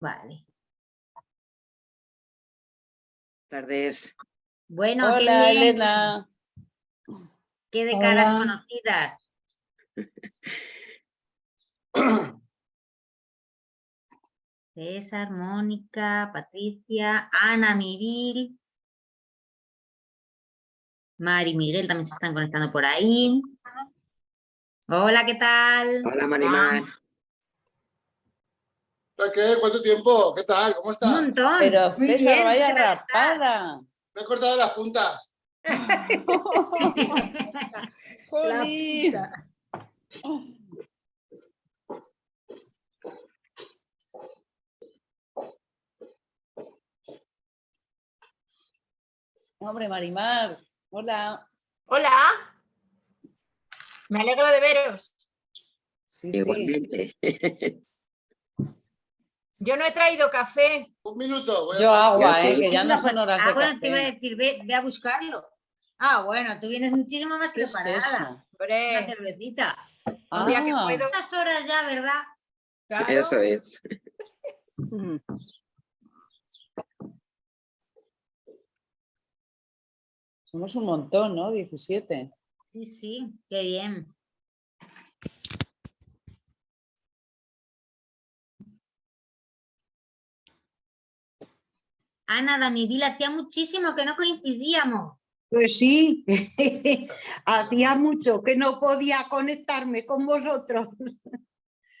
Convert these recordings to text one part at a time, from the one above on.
Vale. Tardes. Bueno, qué Hola, bien. Elena. Qué de caras Hola. conocidas. César, Mónica, Patricia, Ana, Miguel, Mari y Miguel también se están conectando por ahí. Hola, ¿qué tal? Hola, Marimar. Hola, ¿Qué? ¿Cuánto tiempo? ¿Qué tal? ¿Cómo Un estás? montón. Pero bien, vaya rapada. Me he cortado las puntas. Jolín. Hombre, Marimar. Hola. Hola. Me alegro de veros. Sí, sí. Yo no he traído café. Un minuto. voy a- Yo agua, eh, que ya no son horas ah, de bueno, te iba a café. decir, ve, ve a buscarlo. Ah, bueno, tú vienes muchísimo más ¿Qué es preparada. eso? Una cervecita. un día que Ah, puedo. Estas horas ya, ¿verdad? claro. Eso es. Somos un montón, ¿no? 17. Sí, sí, qué bien. Ana, Damivil, hacía muchísimo que no coincidíamos. Pues sí, hacía mucho que no podía conectarme con vosotros.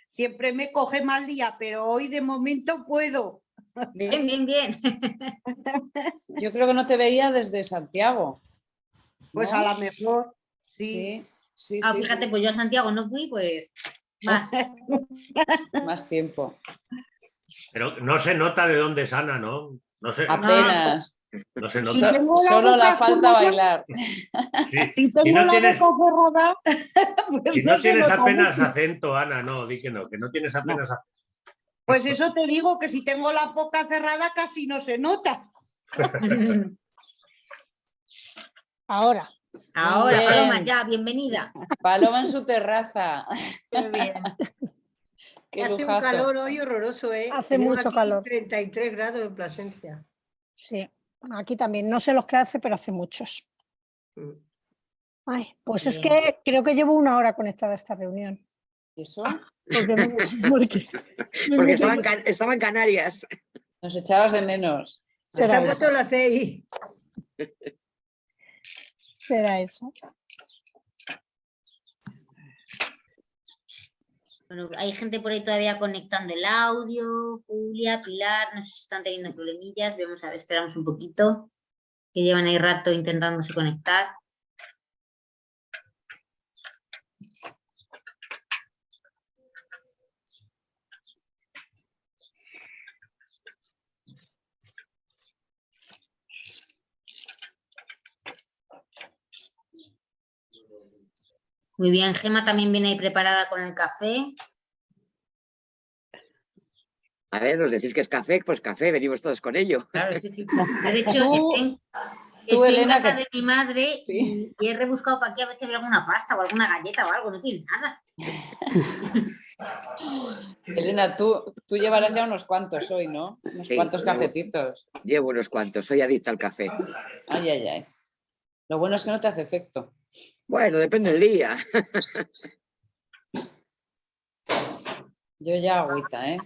Siempre me coge mal día, pero hoy de momento puedo. Bien, bien, bien. Yo creo que no te veía desde Santiago. Pues ¿no? a lo mejor, sí. Sí, sí, Ah, sí, fíjate, sí, pues yo a Santiago no fui, pues más. más tiempo. Pero no se nota de dónde es Ana, ¿no? No se, Apenas. no se Si nota. So- tengo la solo la falta bailar. Sí, Si tengo Si no la tienes- boca cerrada, pues Si no se tienes nota apenas mucho. acento, Ana, no, di que no, que no tienes apenas acento. Pues eso te digo que si tengo la boca cerrada casi no se nota. Ahora. Ahora, bien. Paloma, ya, bienvenida. Paloma en su terraza. Qué bien. Qué Hace un calor hoy horroroso, ¿eh? Hace Tenemos mucho aquí calor. 33 grados en Plasencia. Sí, aquí también. No sé los que hace, pero hace muchos. Mm. Ay, pues es que creo que llevo una hora conectada a esta reunión. ¿Y eso? Porque, me- porque me Porque estaba en, Can- estaba en Canarias. Nos echabas de menos. Se será eso. las seis. Será eso. Bueno, hay gente por ahí todavía conectando el audio, Julia, Pilar, no sé si están teniendo problemillas, vamos a ver, esperamos un poquito, que llevan ahí rato intentándose conectar. Muy bien, Gema también viene ahí preparada con el café. A ver, os decís que es café, pues café, venimos todos con ello. Claro, sí, sí. De hecho, Tú- estoy en, tú, estoy en casa que- de mi madre Sí. y, he rebuscado para aquí a ver si había alguna pasta o alguna galleta o algo, no tiene nada. Elena, tú, tú llevarás ya unos cuantos hoy, ¿no? Unos Sí, cuantos llevo. cafetitos. Llevo unos cuantos, soy adicta al café. Ay, ay, ay. Lo bueno es que no te hace efecto. Bueno, depende del día. Yo ya agüita, ¿eh?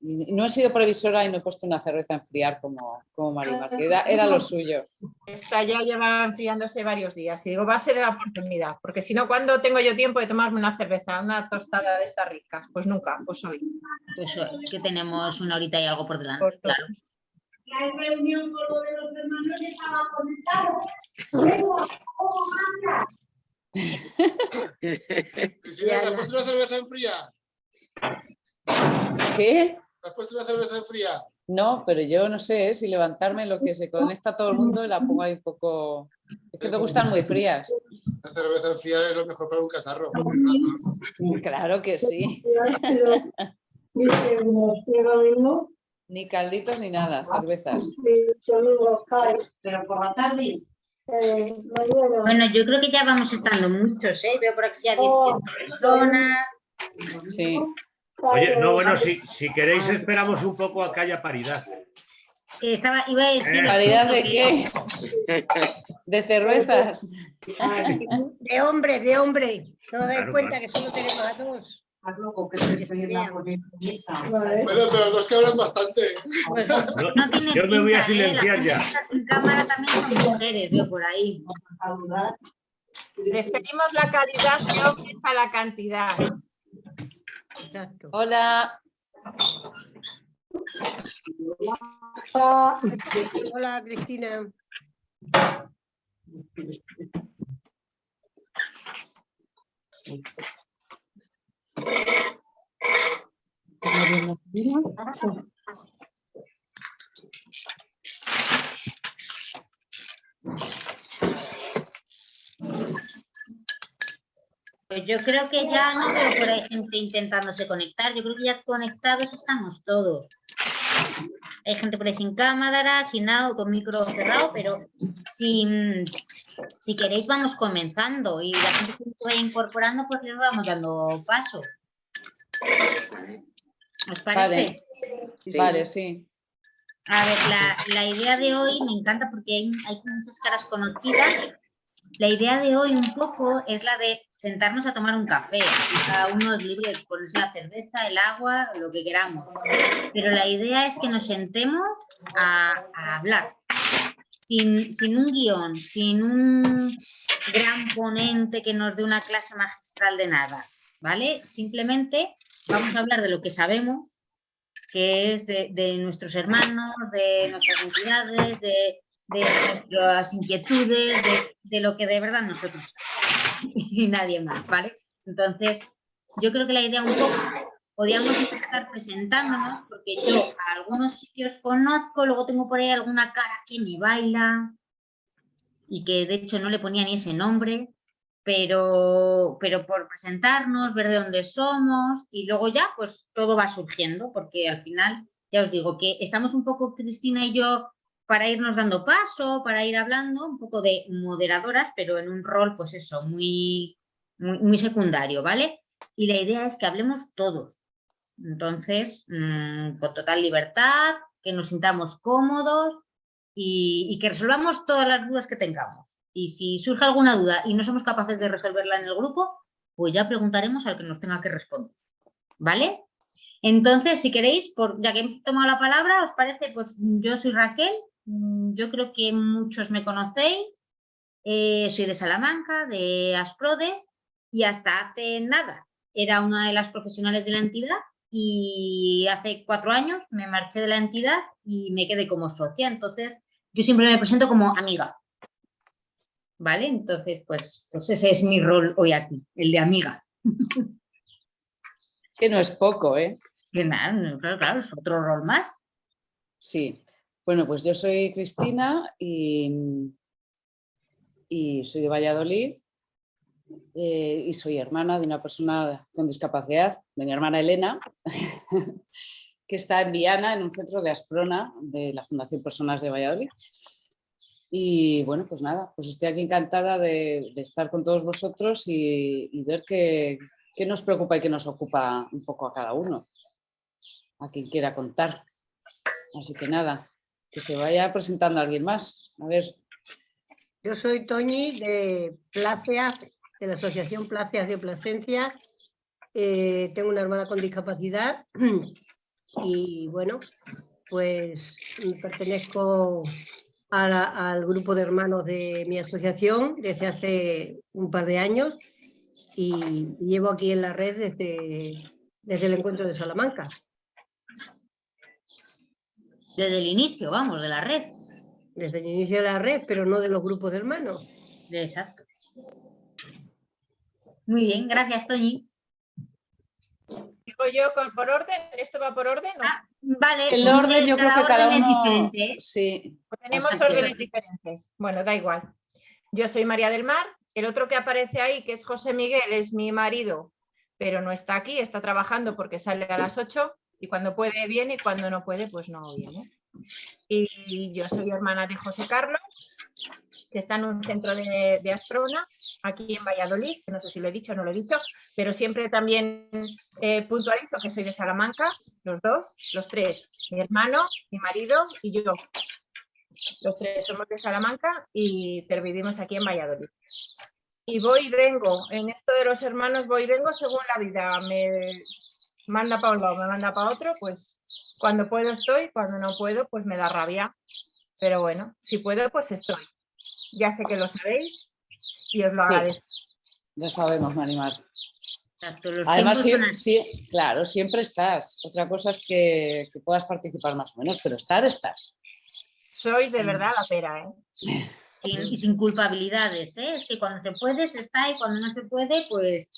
No he sido previsora y no he puesto una cerveza a enfriar como, como Marimar, que era, era lo suyo. Esta ya lleva enfriándose varios días y digo, va a ser la oportunidad, porque si no, ¿cuándo tengo yo tiempo de tomarme una cerveza, una tostada de estas ricas? Pues nunca, pues hoy. Pues eh, que tenemos una horita y algo por delante, claro. Cristina, ¿te has puesto una cerveza en fría? ¿Qué? ¿Te has puesto una cerveza en fría? No, pero yo no sé ¿eh? si levantarme lo que se conecta todo el mundo y la pongo ahí un poco... Es que me gustan muy frías. La cerveza en fría es lo mejor para un catarro. Claro que sí. Ni calditos ni nada, cervezas. Pero por la tarde. Bueno, yo creo que ya vamos estando muchos, ¿eh? Veo por aquí ya 10 personas. Sí. Oye, no, bueno, si, si queréis esperamos un poco a que haya paridad. Estaba, iba a decir. Eh. ¿Paridad de qué? ¿De cervezas? De hombre, de hombre. No os dais Claro, cuenta claro. que solo tenemos a dos. Bueno, pero dos que hablan bastante. No, No tiene yo me voy a ¿eh? silenciar ya. personas En cámara también son mujeres, veo por ahí. Preferimos la calidad a la cantidad. Exacto. Hola. Hola, Cristina. Pues yo creo que ya no veo por ahí gente intentándose conectar. Yo creo que ya conectados estamos todos. Hay gente por ahí sin cámara, sin audio, con micro cerrado, pero si, mm, si queréis vamos comenzando y la gente se vaya incorporando, pues les vamos dando paso. ¿Os parece? Vale. Vale, sí. A ver, la, la idea de hoy me encanta porque hay, hay muchas caras conocidas. La idea de hoy un poco es la de sentarnos a tomar un café. Cada uno es libre de ponerse la cerveza, el agua, lo que queramos. Pero la idea es que nos sentemos a, a hablar. Sin, un guion, sin un gran ponente que nos dé una clase magistral de nada. ¿Vale? Simplemente vamos a hablar de lo que sabemos que es de, nuestros hermanos, de nuestras entidades, de, nuestras inquietudes, de, lo que de verdad nosotros y nadie más, ¿vale? Entonces, yo creo que la idea un poco, podíamos empezar presentándonos, porque yo a algunos sitios conozco, luego tengo por ahí alguna cara que me baila, y que de hecho no le ponía ni ese nombre, pero, pero por presentarnos, ver de dónde somos y luego ya pues todo va surgiendo porque al final ya os digo que estamos un poco Cristina y yo para irnos dando paso, para ir hablando, un poco de moderadoras, pero en un rol pues eso, muy, muy secundario, ¿vale? Y la idea es que hablemos todos. Entonces, mm, con total libertad, que nos sintamos cómodos y, que resolvamos todas las dudas que tengamos. Y si surge alguna duda y no somos capaces de resolverla en el grupo, pues ya preguntaremos al que nos tenga que responder. ¿Vale? Entonces, si queréis, ya que he tomado la palabra, ¿os parece? Pues yo soy Raquel, mm, yo creo que muchos me conocéis, eh, soy de Salamanca, de Asprodes, y hasta hace nada era una de las profesionales de la entidad y hace cuatro años me marché de la entidad y me quedé como socia. Entonces, yo siempre me presento como amiga. ¿Vale? Entonces, pues, pues ese es mi rol hoy aquí, el de amiga. Que no es poco, ¿eh? Que nada, no, claro, claro, es otro rol más. Sí. Bueno, pues yo soy Cristina y, y soy de Valladolid eh, y soy hermana de una persona con discapacidad, de mi hermana Elena, que está en Viana, en un centro de Asprona de la Fundación Personas de Valladolid. Y bueno, pues nada, pues estoy aquí encantada de, estar con todos vosotros y, ver qué, qué nos preocupa y qué nos ocupa un poco a cada uno, a quien quiera contar. Así que nada, que se vaya presentando alguien más. A ver, Yo soy Toñi de Placeas, de la Asociación Placeas de Plasencia. Eh, tengo una hermana con discapacidad y bueno, pues pertenezco a la- al grupo de hermanos de mi asociación desde hace un par de años y llevo aquí en la red desde, desde el encuentro de Salamanca. Desde el inicio, vamos, de la red. Desde el inicio de la red, pero no de los grupos de hermanos. Exacto. Muy bien, gracias, Toñi. Digo yo, con- por orden, ¿esto va por orden? o Ah, Vale. el orden yo creo que cada orden es uno... diferente, ¿eh? Sí, o tenemos o sea que- órdenes diferentes? Bueno, da igual. Yo soy María del Mar, el otro que aparece ahí, que es José Miguel, es mi marido, pero no está aquí, está trabajando porque sale a las 8 y cuando puede viene y cuando no puede, pues no viene. Y yo soy hermana de José Carlos, que está en un centro de, de Asprona, aquí en Valladolid, no sé si lo he dicho o no lo he dicho, pero siempre también eh, puntualizo que soy de Salamanca, los dos, los tres, mi hermano, mi marido y yo. Los tres somos de Salamanca, y, pero vivimos aquí en Valladolid. Y voy y vengo, en esto de los hermanos voy y vengo según la vida, me manda para un lado, me manda para otro, pues cuando puedo estoy, cuando no puedo, pues me da rabia. Pero bueno, si puedo, pues estoy. Ya sé que lo sabéis y os lo Sí. agradezco. Lo sabemos, Marimar. Exacto, los Además, siempre, sí, claro, siempre estás. Otra cosa es que, que puedas participar más o menos, pero estar, estás. Sois de verdad la pera, ¿eh? Sin- y sin culpabilidades, ¿eh? Es que cuando se puede, se está y cuando no se puede, pues,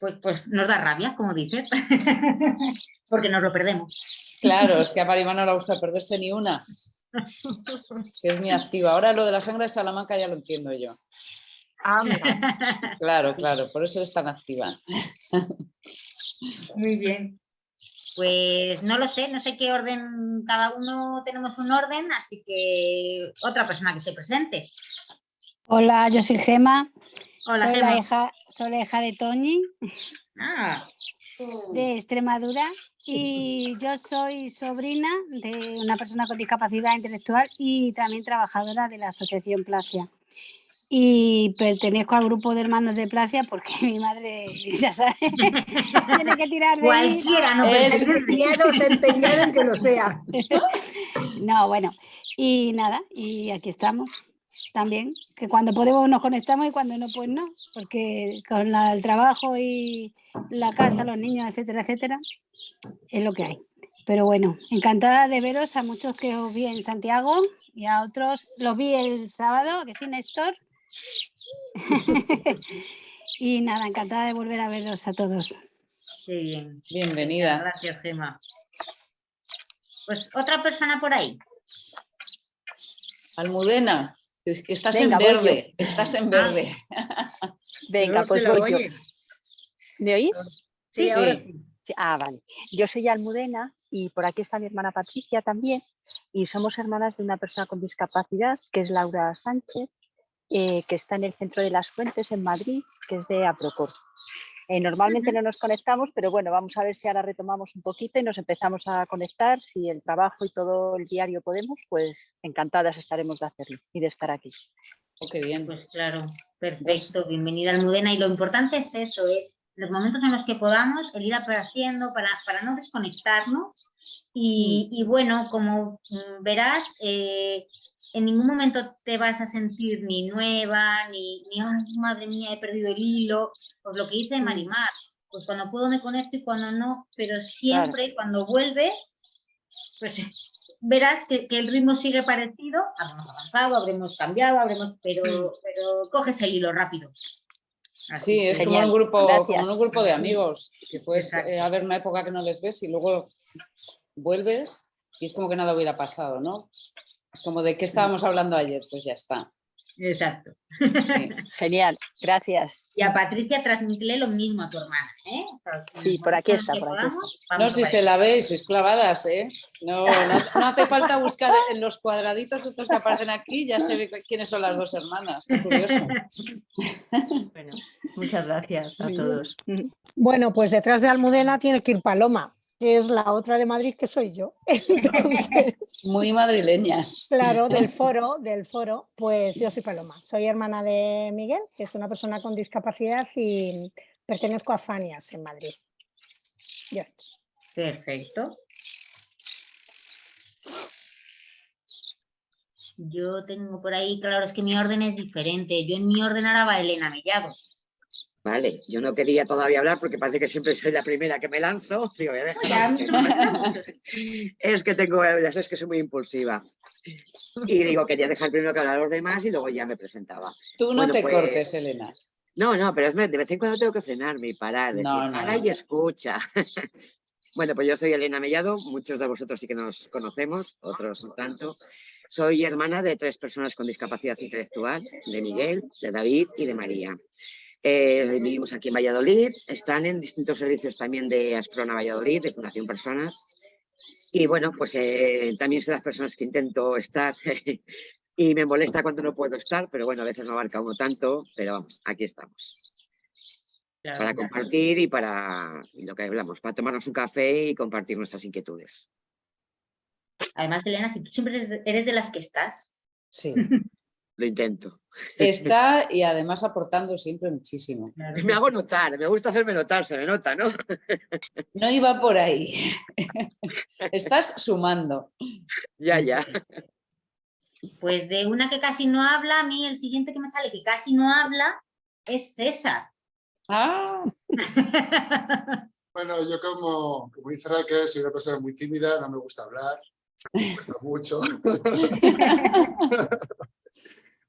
pues, pues nos da rabia, como dices, porque nos lo perdemos. Claro, es que a Marimar no le gusta perderse ni una. Que es muy activa. Ahora lo de la sangre de Salamanca ya lo entiendo yo. Ah, mira. Claro, claro, por eso es tan activa. Muy bien. Pues no lo sé, no sé qué orden, cada uno tenemos un orden, así que otra persona que se presente. Hola, yo soy Gema, Hola, soy, Gemma. la hija, soy la hija de Toñi, Ah, de Extremadura, y yo soy sobrina de una persona con discapacidad intelectual y también trabajadora de la Asociación Placia. Y pertenezco al grupo de hermanos de Placia porque mi madre, ya sabes, tiene que tirar de cualquiera no Es- empeñados en que lo sea. No, bueno, y nada, y aquí estamos también, que cuando podemos nos conectamos y cuando no, pues no, porque con la- el trabajo y la casa, los niños, etcétera, etcétera, es lo que hay. Pero bueno, encantada de veros a muchos que os vi en Santiago y a otros los vi el sábado, que sí, Néstor. y nada, encantada de volver a veros a todos. Qué bien. Bienvenida. Gracias, Gema. Pues otra persona por ahí. Almudena, que estás Venga, en verde, estás en verde. Venga, No pues voy yo. ¿Me oís? Sí, Sí. ahora sí. Sí, Ah, vale. Yo soy Almudena y por aquí está mi hermana Patricia también y somos hermanas de una persona con discapacidad que es Laura Sánchez, eh, que está en el centro de las Fuentes en Madrid, que es de Aprocor. Eh, normalmente no nos conectamos, pero bueno, vamos a ver si ahora retomamos un poquito y nos empezamos a conectar. Si el trabajo y todo el diario podemos, pues encantadas estaremos de hacerlo y de estar aquí. Oh, qué bien. Pues claro, perfecto. Bienvenida, Almudena. Y lo importante es eso, es los momentos en los que podamos, el ir haciendo para, para no desconectarnos. Y, y bueno, como mm, verás, eh, en ningún momento te vas a sentir ni nueva, ni, ni ay, madre mía, he perdido el hilo. Pues lo que dice Marimar, pues cuando puedo me conecto y cuando no, pero siempre cuando vuelves, pues verás que, que el ritmo sigue parecido, habremos avanzado, habremos cambiado, habremos, pero, pero coges el hilo rápido. Así Sí, es como en un grupo, como gracias. un grupo de amigos, que puedes eh, haber una época que no les ves y luego vuelves y es como que nada hubiera pasado, ¿no? Es como de qué estábamos hablando ayer, pues ya está. Exacto. Sí. Genial, gracias. Y a Patricia transmítele lo mismo a tu hermana. ¿eh? Sí, por aquí está, por aquí No, si se la veis, sois clavadas, ¿eh? No, no, no hace falta buscar en los cuadraditos estos que aparecen aquí, ya se ve quiénes son las dos hermanas, qué curioso. Bueno, muchas gracias a todos. Bueno, pues detrás de Almudena tiene que ir Paloma, que es la otra de Madrid que soy yo. Entonces, Muy madrileñas. claro, del foro, del foro, pues yo soy Paloma. Soy hermana de Miguel, que es una persona con discapacidad y pertenezco a Fanias en Madrid. Ya está. Perfecto. Yo tengo por ahí, claro, es que mi orden es diferente. Yo en mi orden ahora va Elena Mellado. Vale, yo no quería todavía hablar porque parece que siempre soy la primera que me lanzo. Digo, voy a dejar es que tengo, ya sabes que soy muy impulsiva. Y digo, quería dejar primero que hablar los demás y luego ya me presentaba. Tú no Bueno, te pues, cortes, Elena. No, no, pero es, de vez en cuando tengo que frenarme y parar. Decir, No, no, para no. y escucha. bueno, pues yo soy Elena Mellado, muchos de vosotros sí que nos conocemos, otros no tanto. Soy hermana de tres personas con discapacidad intelectual, de Miguel, de David y de María. Eh, vivimos aquí en Valladolid, están en distintos servicios también de Asprona Valladolid, de Fundación Personas. Y bueno, pues eh, también soy de las personas que intento estar Y me molesta cuando no puedo estar, pero bueno, a veces no abarca uno tanto, pero vamos, aquí estamos. Para compartir y para lo que hablamos, para tomarnos un café y compartir nuestras inquietudes. Además, Elena, si tú siempre eres de las que estás. Sí. Lo intento. Está y además aportando siempre muchísimo. Me hago notar, me gusta hacerme notar, se me nota, ¿no? No iba por ahí. Estás sumando. Ya, ya. Pues de una que casi no habla, a mí el siguiente que me sale que casi no habla es César. Ah, Bueno, yo como, como dice Raquel, soy una persona muy tímida, no me gusta hablar, mucho.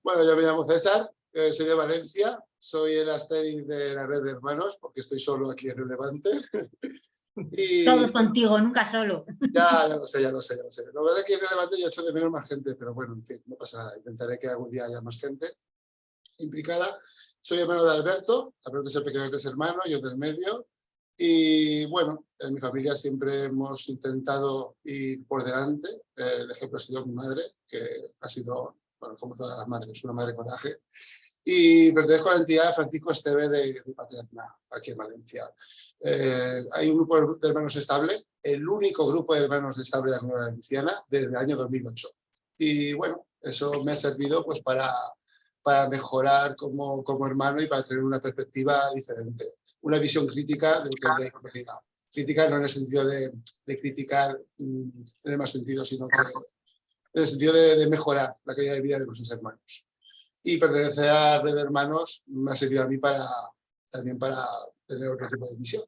Bueno, yo me llamo César, eh, soy de Valencia, soy el asteris de la red de hermanos, porque estoy solo aquí en el Levante. y Todos contigo, nunca solo. ya, ya lo sé, ya lo sé, ya lo sé. Lo que pasa es que en el Levante yo echo de menos más gente, pero bueno, en fin, no pasa nada. Intentaré que algún día haya más gente implicada. Soy hermano de Alberto, Alberto es el pequeño de tres hermanos, yo del medio. Y bueno, en mi familia siempre hemos intentado ir por delante. El ejemplo ha sido mi madre, que ha sido, bueno, como todas las madres, una madre coraje. Y pertenezco a la entidad Francisco Esteve de, de Paterna, aquí en Valencia. Eh, hay un grupo de hermanos estable, el único grupo de hermanos estable de la Comunidad Valenciana desde el año 2008. Y bueno, eso me ha servido pues para, para mejorar como, como hermano y para tener una perspectiva diferente, una visión crítica de lo que es la. Crítica no en el sentido de, de criticar mm, en el más sentido, sino que en el sentido de, de mejorar la calidad de vida de nuestros hermanos. Y pertenecer a la red de hermanos me ha servido a mí para, también para tener otro tipo de visión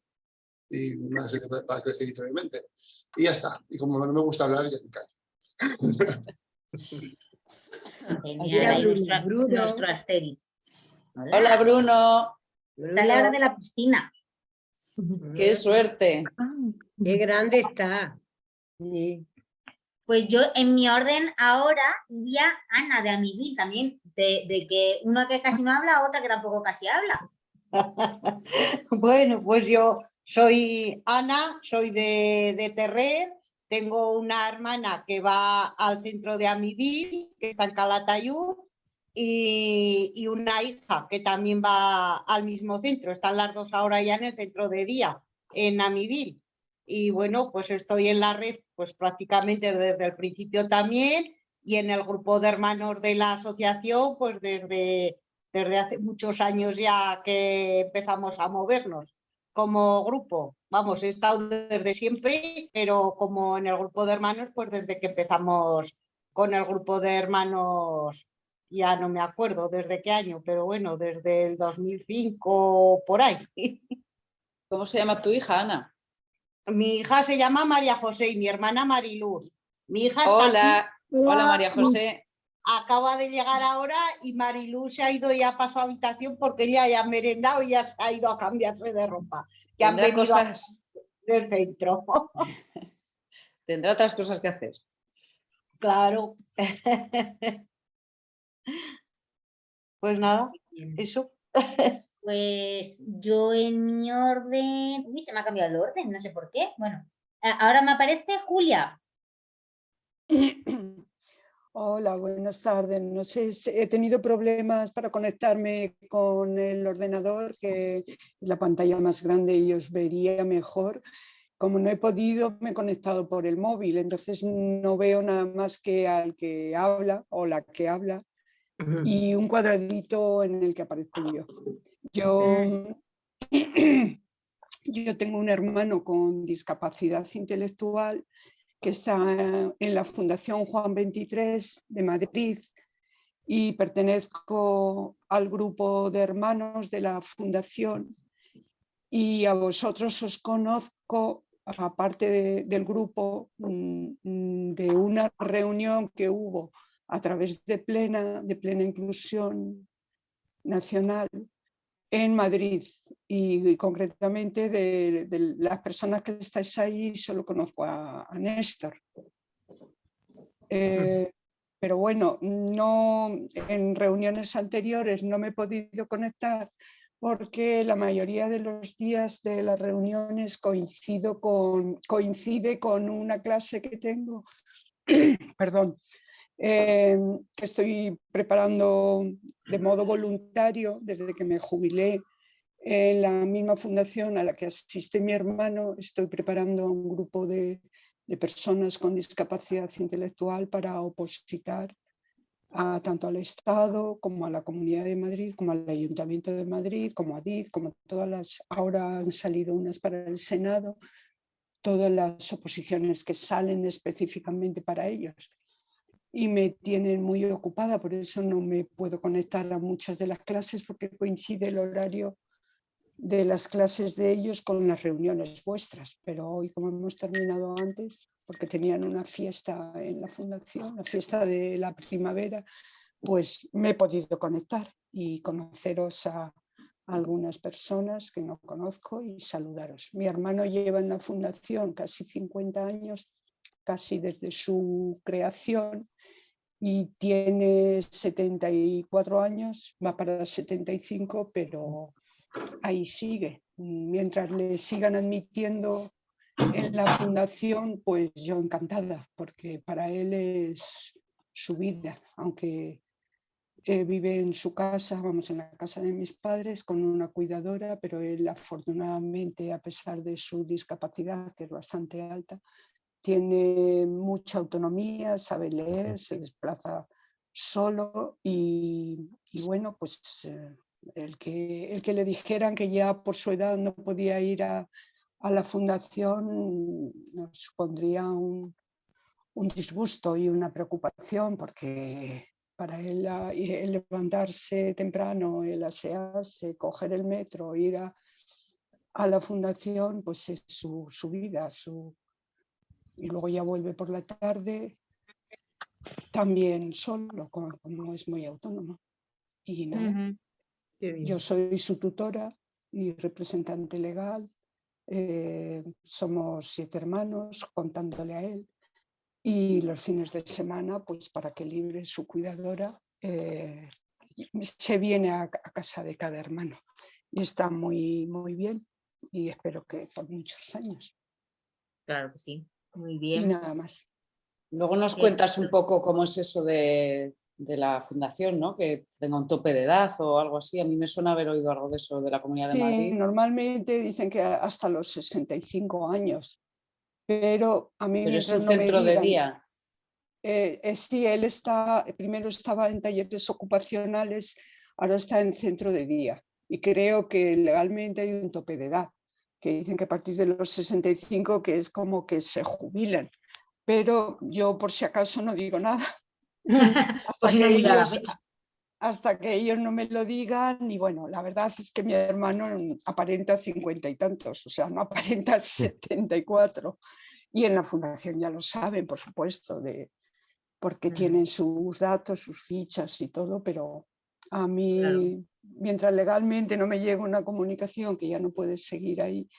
y me ha servido para crecer literalmente. Y ya está. Y como no me gusta hablar, ya me callo. Genial, ahí nuestro, nuestro Asterix. Hola Bruno, Sale ahora de la piscina. qué suerte. Qué grande está. Pues yo en mi orden ahora iría Ana de Amivil también, de, que una que casi no habla, otra que tampoco casi habla. Bueno, pues yo soy Ana, soy de, de Terrer, tengo una hermana que va al centro de Amivil, que está en Calatayud, y, una hija que también va al mismo centro, están las dos ahora ya en el centro de día, en Amivil. Y bueno, pues estoy en la red pues prácticamente desde el principio también y en el grupo de hermanos de la asociación pues desde, desde hace muchos años ya que empezamos a movernos como grupo. Vamos, he estado desde siempre, pero como en el grupo de hermanos pues desde que empezamos con el grupo de hermanos, ya no me acuerdo desde qué año, pero bueno, desde el 2005 por ahí. ¿Cómo se llama tu hija, Ana? Mi hija se llama María José y mi hermana Mariluz. Mi hija está Hola, aquí, hola María José. acaba de llegar ahora y Mariluz se ha ido ya a su habitación porque ella ya ha merendado y ya se ha ido a cambiarse de ropa. Que han venido cosas, del centro. tendrá otras cosas que hacer. claro. pues nada, eso. Pues yo en mi orden... Uy, se me ha cambiado el orden, no sé por qué. Bueno, ahora me aparece Julia. Hola, buenas tardes. No sé, si- he tenido problemas para conectarme con el ordenador, que la pantalla más grande y os vería mejor. Como no he podido, me he conectado por el móvil, entonces no veo nada más que al que habla o la que habla y un cuadradito en el que aparezco yo. Yo, yo tengo un hermano con discapacidad intelectual que está en la Fundación Juan 23 de Madrid y pertenezco al grupo de hermanos de la fundación y a vosotros os conozco, aparte de- del grupo, mm, mm, de una reunión que hubo a través de Plena, de Plena Inclusión Nacional en Madrid y, y concretamente de, de las personas que estáis ahí solo conozco a, a Néstor. Eh, pero bueno, no, en reuniones anteriores no me he podido conectar porque la mayoría de los días de las reuniones coincido con, coincide con una clase que tengo, perdón, eh, que estoy preparando de modo voluntario desde que me jubilé en la misma fundación a la que asiste mi hermano. Estoy preparando un grupo de, de personas con discapacidad intelectual para opositar a, tanto al Estado como a la Comunidad de Madrid, como al Ayuntamiento de Madrid, como a DIF, como todas las, ahora han salido unas para el Senado, todas las oposiciones que salen específicamente para ellos. Y me tienen muy ocupada, por eso no me puedo conectar a muchas de las clases porque coincide el horario de las clases de ellos con las reuniones vuestras, pero hoy como hemos terminado antes, porque tenían una fiesta en la fundación, la fiesta de la primavera, pues me he podido conectar y conoceros a algunas personas que no conozco y saludaros. Mi hermano lleva en la fundación casi 50 años, casi desde su creación y tiene 74 años, va para 75, pero ahí sigue. Mientras le sigan admitiendo en la fundación, pues yo encantada, porque para él es su vida, aunque eh, vive en su casa, vamos, en la casa de mis padres, con una cuidadora, pero él afortunadamente, a pesar de su discapacidad, que es bastante alta, tiene mucha autonomía, sabe leer, se desplaza solo y, bueno, pues eh, el, que, el que le dijeran que ya por su edad no podía ir a, a la fundación nos supondría un, disgusto y una preocupación porque para él el levantarse temprano, el asearse, coger el metro, ir a, la fundación, pues es su, vida. Su, y luego ya vuelve por la tarde, también solo, como, es muy autónomo. Y yo soy su tutora y representante legal eh, somos siete hermanos contándole a él. Y los fines de semana, pues para que libre su cuidadora, eh, se viene a, casa de cada hermano. Y está muy, muy bien y espero que por muchos años. Claro que sí, muy bien. Y nada más. Luego nos cuentas un poco cómo es eso de, de la fundación, ¿no? que tenga un tope de edad o algo así. A mí me suena haber oído algo de eso de la Comunidad de Madrid. normalmente dicen que hasta los 65 años, pero a mí pero es un centro de día. Eh, eh, sí, él está, primero estaba en talleres ocupacionales, ahora está en centro de día y creo que legalmente hay un tope de edad, que dicen que a partir de los 65 que es como que se jubilan, pero yo por si acaso no digo nada. Hasta, que ellos, no me lo digan y bueno, la verdad es que mi hermano aparenta cincuenta y tantos, o sea, no aparenta 74 y en la fundación ya lo saben, por supuesto, de, porque tienen sus datos, sus fichas y todo, pero a mí, mientras legalmente no me llega una comunicación que ya no puedes seguir ahí,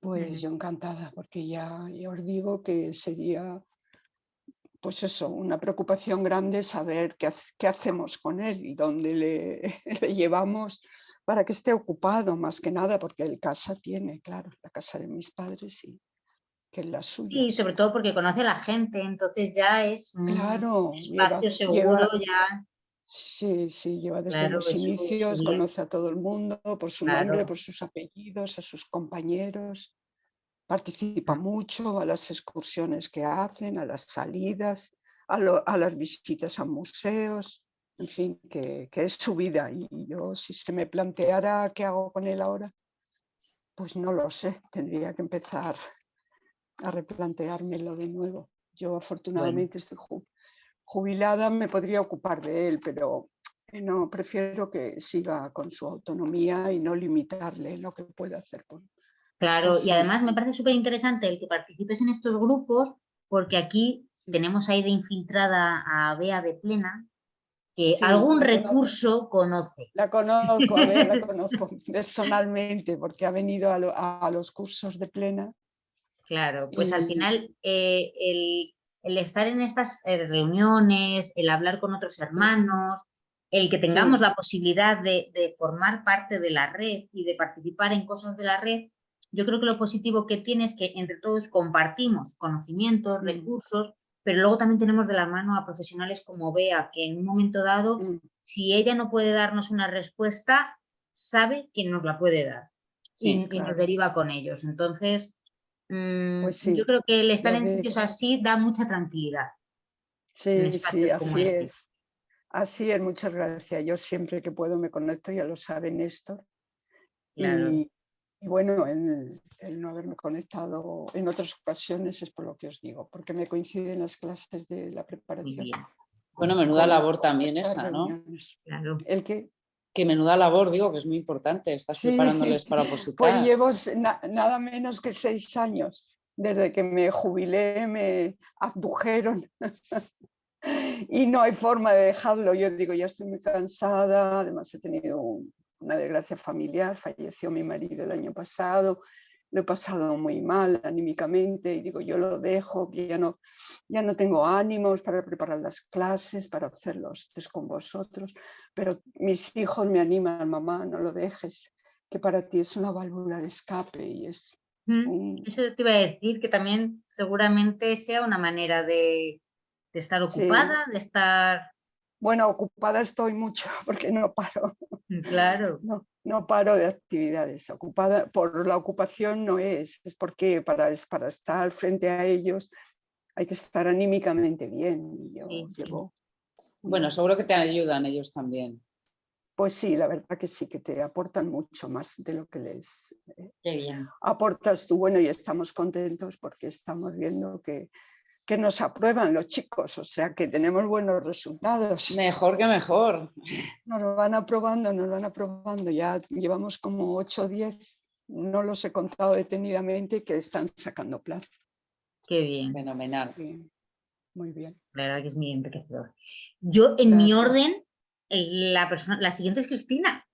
pues yo encantada, porque ya, ya os digo que sería pues eso, una preocupación grande saber qué, qué hacemos con él y dónde le, llevamos para que esté ocupado más que nada, porque el casa tiene, claro, la casa de mis padres y que es la suya. Sí, sobre todo porque conoce a la gente, entonces ya es un claro, espacio seguro, ya... Sí, sí, lleva desde los inicios, conoce a todo el mundo por su nombre, por sus apellidos, a sus compañeros. Participa mucho a las excursiones que hacen, a las salidas, a, las visitas a museos, en fin, que, es su vida. Y yo, si se me planteara qué hago con él ahora, pues no lo sé, tendría que empezar a replanteármelo de nuevo. Yo afortunadamente estoy jubilada, me podría ocupar de él, pero no, prefiero que siga con su autonomía y no limitarle lo que pueda hacer Claro, y además me parece súper interesante el que participes en estos grupos, porque aquí tenemos ahí de infiltrada a Bea de Plena, que algún recurso conoce. La conozco, a ver, la conozco personalmente, porque ha venido a, los cursos de Plena. Claro, pues al final eh, el, estar en estas eh, reuniones, el hablar con otros hermanos, el que tengamos la posibilidad de, de formar parte de la red y de participar en cosas de la red, yo creo que lo positivo que tiene es que entre todos compartimos conocimientos, mm. recursos pero luego también tenemos de la mano a profesionales como Bea, que en un momento dado, Mm. si ella no puede darnos una respuesta, sabe quién nos la puede dar y, Sí, y nos claro. deriva con ellos. Entonces, mm, Pues sí, yo creo que el estar en sitios así da mucha tranquilidad. Sí, sí, así este. es. Así es, muchas gracias. Yo siempre que puedo me conecto, ya lo sabe Néstor. Claro. Y, y bueno, el, el no haberme conectado en otras ocasiones es por lo que os digo, porque me coinciden las clases de la preparación. Bueno, menuda labor también esa, ¿no? claro. El que Que menuda labor, digo, que es muy importante. Estás Sí, preparándoles para Pues opositar. llevo s- na- nada menos que seis años. Desde que me jubilé me abdujeron y no hay forma de dejarlo. Yo digo, ya estoy muy cansada, además he tenido un- una desgracia familiar, falleció mi marido el año pasado, lo he pasado muy mal anímicamente y digo, yo lo dejo, que ya no, ya no tengo ánimos para preparar las clases, para hacer los test con vosotros, pero mis hijos me animan, mamá, no lo dejes, que para ti es una válvula de escape y es Mm, Eso te iba a decir, que también seguramente sea una manera de, de estar Sí. ocupada, de estar... Bueno, ocupada estoy mucho porque no paro, Claro, no, no paro de actividades. Ocupada por la ocupación no es, es porque para, es para estar frente a ellos hay que estar anímicamente bien. Y yo Sí, sí. llevo, Bueno, seguro que te ayudan ellos también. pues sí, la verdad que sí, que te aportan mucho más de lo que les eh, qué bien. aportas tú. Bueno, y estamos contentos porque estamos viendo que, que nos aprueban los chicos, o sea que tenemos buenos resultados. Mejor que mejor. Nos lo van aprobando, nos lo van aprobando. Ya llevamos como 8 o 10, no los he contado detenidamente, que están sacando plaza. Qué bien, Fenomenal. Sí, Muy bien. la verdad que es muy enriquecedor. Yo, en mi orden, la, persona, la siguiente es Cristina.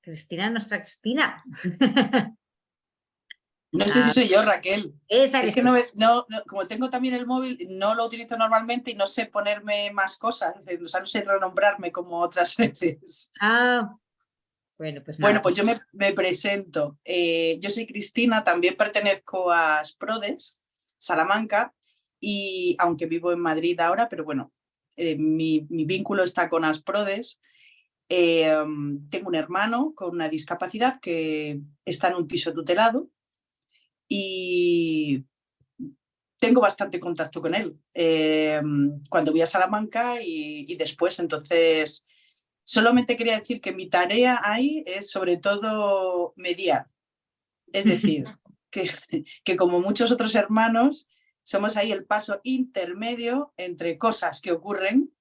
Cristina, nuestra Cristina. No sé si soy yo, Raquel. Esa Es que no, no- no- como tengo también el móvil, no lo utilizo normalmente y no sé ponerme más cosas, eh, o sea, no sé renombrarme como otras veces. Ah, bueno, pues Bueno, pues yo me, me presento. Eh, yo soy Cristina, también pertenezco a Sprodes, Salamanca, y aunque vivo en Madrid ahora, pero bueno, eh, mi, mi vínculo está con Asprodes. Eh, mm, tengo un hermano con una discapacidad que está en un piso tutelado y tengo bastante contacto con él eh, cuando voy a Salamanca y, y después. Entonces, solamente quería decir que mi tarea ahí es sobre todo mediar. Es decir, que, que como muchos otros hermanos, somos ahí el paso intermedio entre cosas que ocurren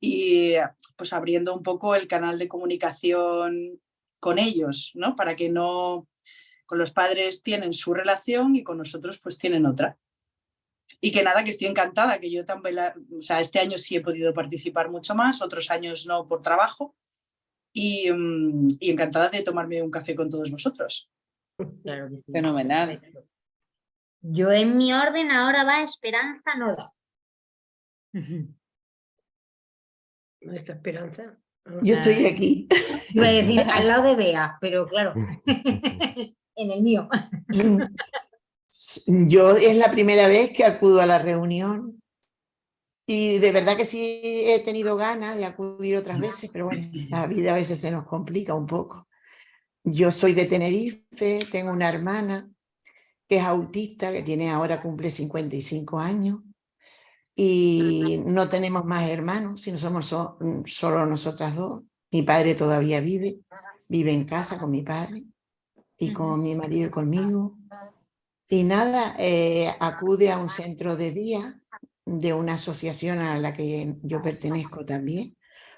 y pues abriendo un poco el canal de comunicación con ellos, ¿no? Para que no, con los padres tienen su relación y con nosotros pues tienen otra. Y que nada, que estoy encantada, que yo también, la- o sea, este año sí he podido participar mucho más, otros años no por trabajo y, mm, y encantada de tomarme un café con todos vosotros. claro que sí. Fenomenal. Yo en mi orden ahora va Esperanza Noda. Nuestra esperanza. Yo estoy Ah. aquí. Iba a decir al lado de Bea, pero claro, en el mío. Yo es la primera vez que acudo a la reunión y de verdad que sí he tenido ganas de acudir otras veces, pero bueno, la vida a veces se nos complica un poco. Yo soy de Tenerife, tengo una hermana que es autista, que tiene ahora cumple 55 años y no tenemos más hermanos, sino somos so- solo nosotras dos. Mi padre todavía vive, vive en casa con mi padre y con mi marido y conmigo. Y nada, eh, acude a un centro de día de una asociación a la que yo pertenezco también,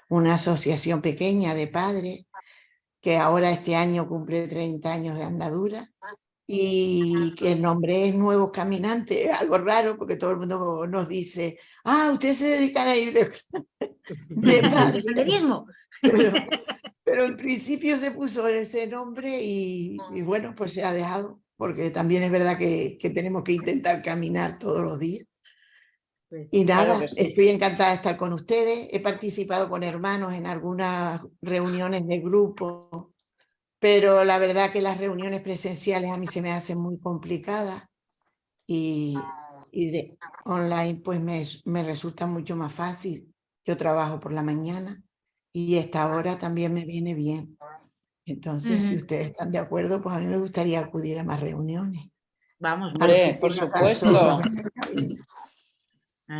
una asociación pequeña de padres que ahora este año cumple 30 años de andadura y que el nombre es Nuevos Caminantes, algo raro porque todo el mundo nos dice, ah, ustedes se dedican a ir de, de ¿De padres". senderismo? Pero, pero en principio se puso ese nombre y, y bueno, pues se ha dejado, porque también es verdad que, que tenemos que intentar caminar todos los días. Pues Y Claro nada, que sí. estoy encantada de estar con ustedes. He participado con hermanos en algunas reuniones de grupo, pero la verdad que las reuniones presenciales a mí se me hacen muy complicadas y, y de, online pues me, me resulta mucho más fácil. Yo trabajo por la mañana y esta hora también me viene bien. Entonces, si Ujú. ustedes están de acuerdo, pues a mí me gustaría acudir a más reuniones. Vamos, si Hombre, por supuesto.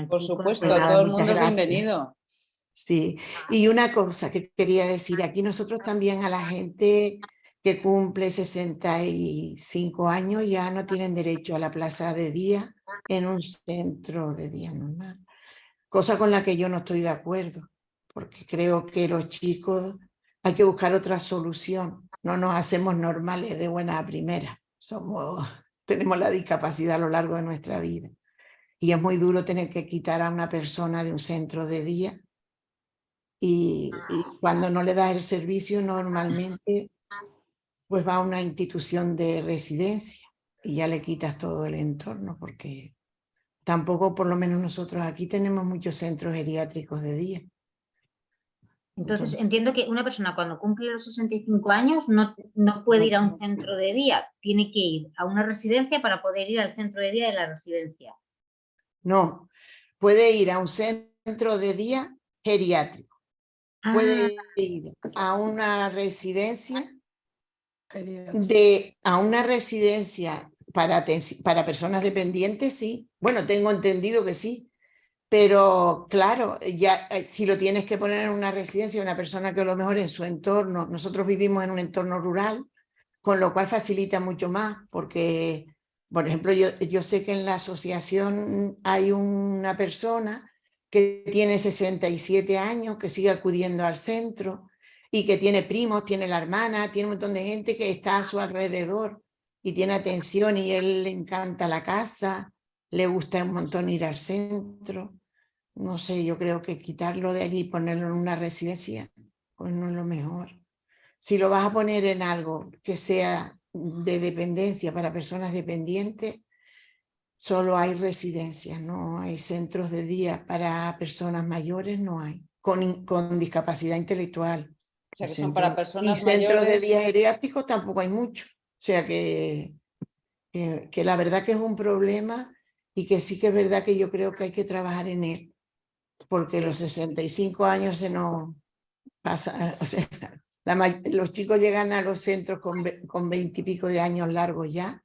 Por supuesto, Pues todo el mundo es gracias. bienvenido. Sí, y una cosa que quería decir, aquí nosotros también a la gente que cumple 65 años ya no tienen derecho a la plaza de día en un centro de día normal, cosa con la que yo no estoy de acuerdo, porque creo que los chicos hay que buscar otra solución, no nos hacemos normales de buena a primera, somos, tenemos la discapacidad a lo largo de nuestra vida y es muy duro tener que quitar a una persona de un centro de día y, y cuando no le das el servicio normalmente pues va a una institución de residencia y ya le quitas todo el entorno porque tampoco por lo menos nosotros aquí tenemos muchos centros geriátricos de día. Entonces, entiendo que una persona cuando cumple los 65 años no, no puede ir a un centro de día, tiene que ir a una residencia para poder ir al centro de día de la residencia. No, puede ir a un centro de día geriátrico, puede ir a una residencia de a una residencia para, para personas dependientes, sí. Bueno, tengo entendido que sí. Pero claro, ya eh, si lo tienes que poner en una residencia, una persona que a lo mejor en su entorno, nosotros vivimos en un entorno rural, con lo cual facilita mucho más, porque, por ejemplo, yo, yo sé que en la asociación hay una persona que tiene 67 años, que sigue acudiendo al centro, y que tiene primos, tiene la hermana, tiene un montón de gente que está a su alrededor y tiene atención y él le encanta la casa, le gusta un montón ir al centro. No sé, yo creo que quitarlo de allí y ponerlo en una residencia, pues no es lo mejor. Si lo vas a poner en algo que sea de dependencia para personas dependientes, solo hay residencias, no hay centros de día para personas mayores, no hay, con, con discapacidad intelectual. O sea, que son para personas Y centros de mayores. día geriátricos tampoco hay mucho. O sea que, que, que la verdad que es un problema y que sí que es verdad que yo creo que hay que trabajar en él. Porque los 65 años se nos pasa, o sea, la los chicos llegan a los centros con, con 20 y pico de años largos ya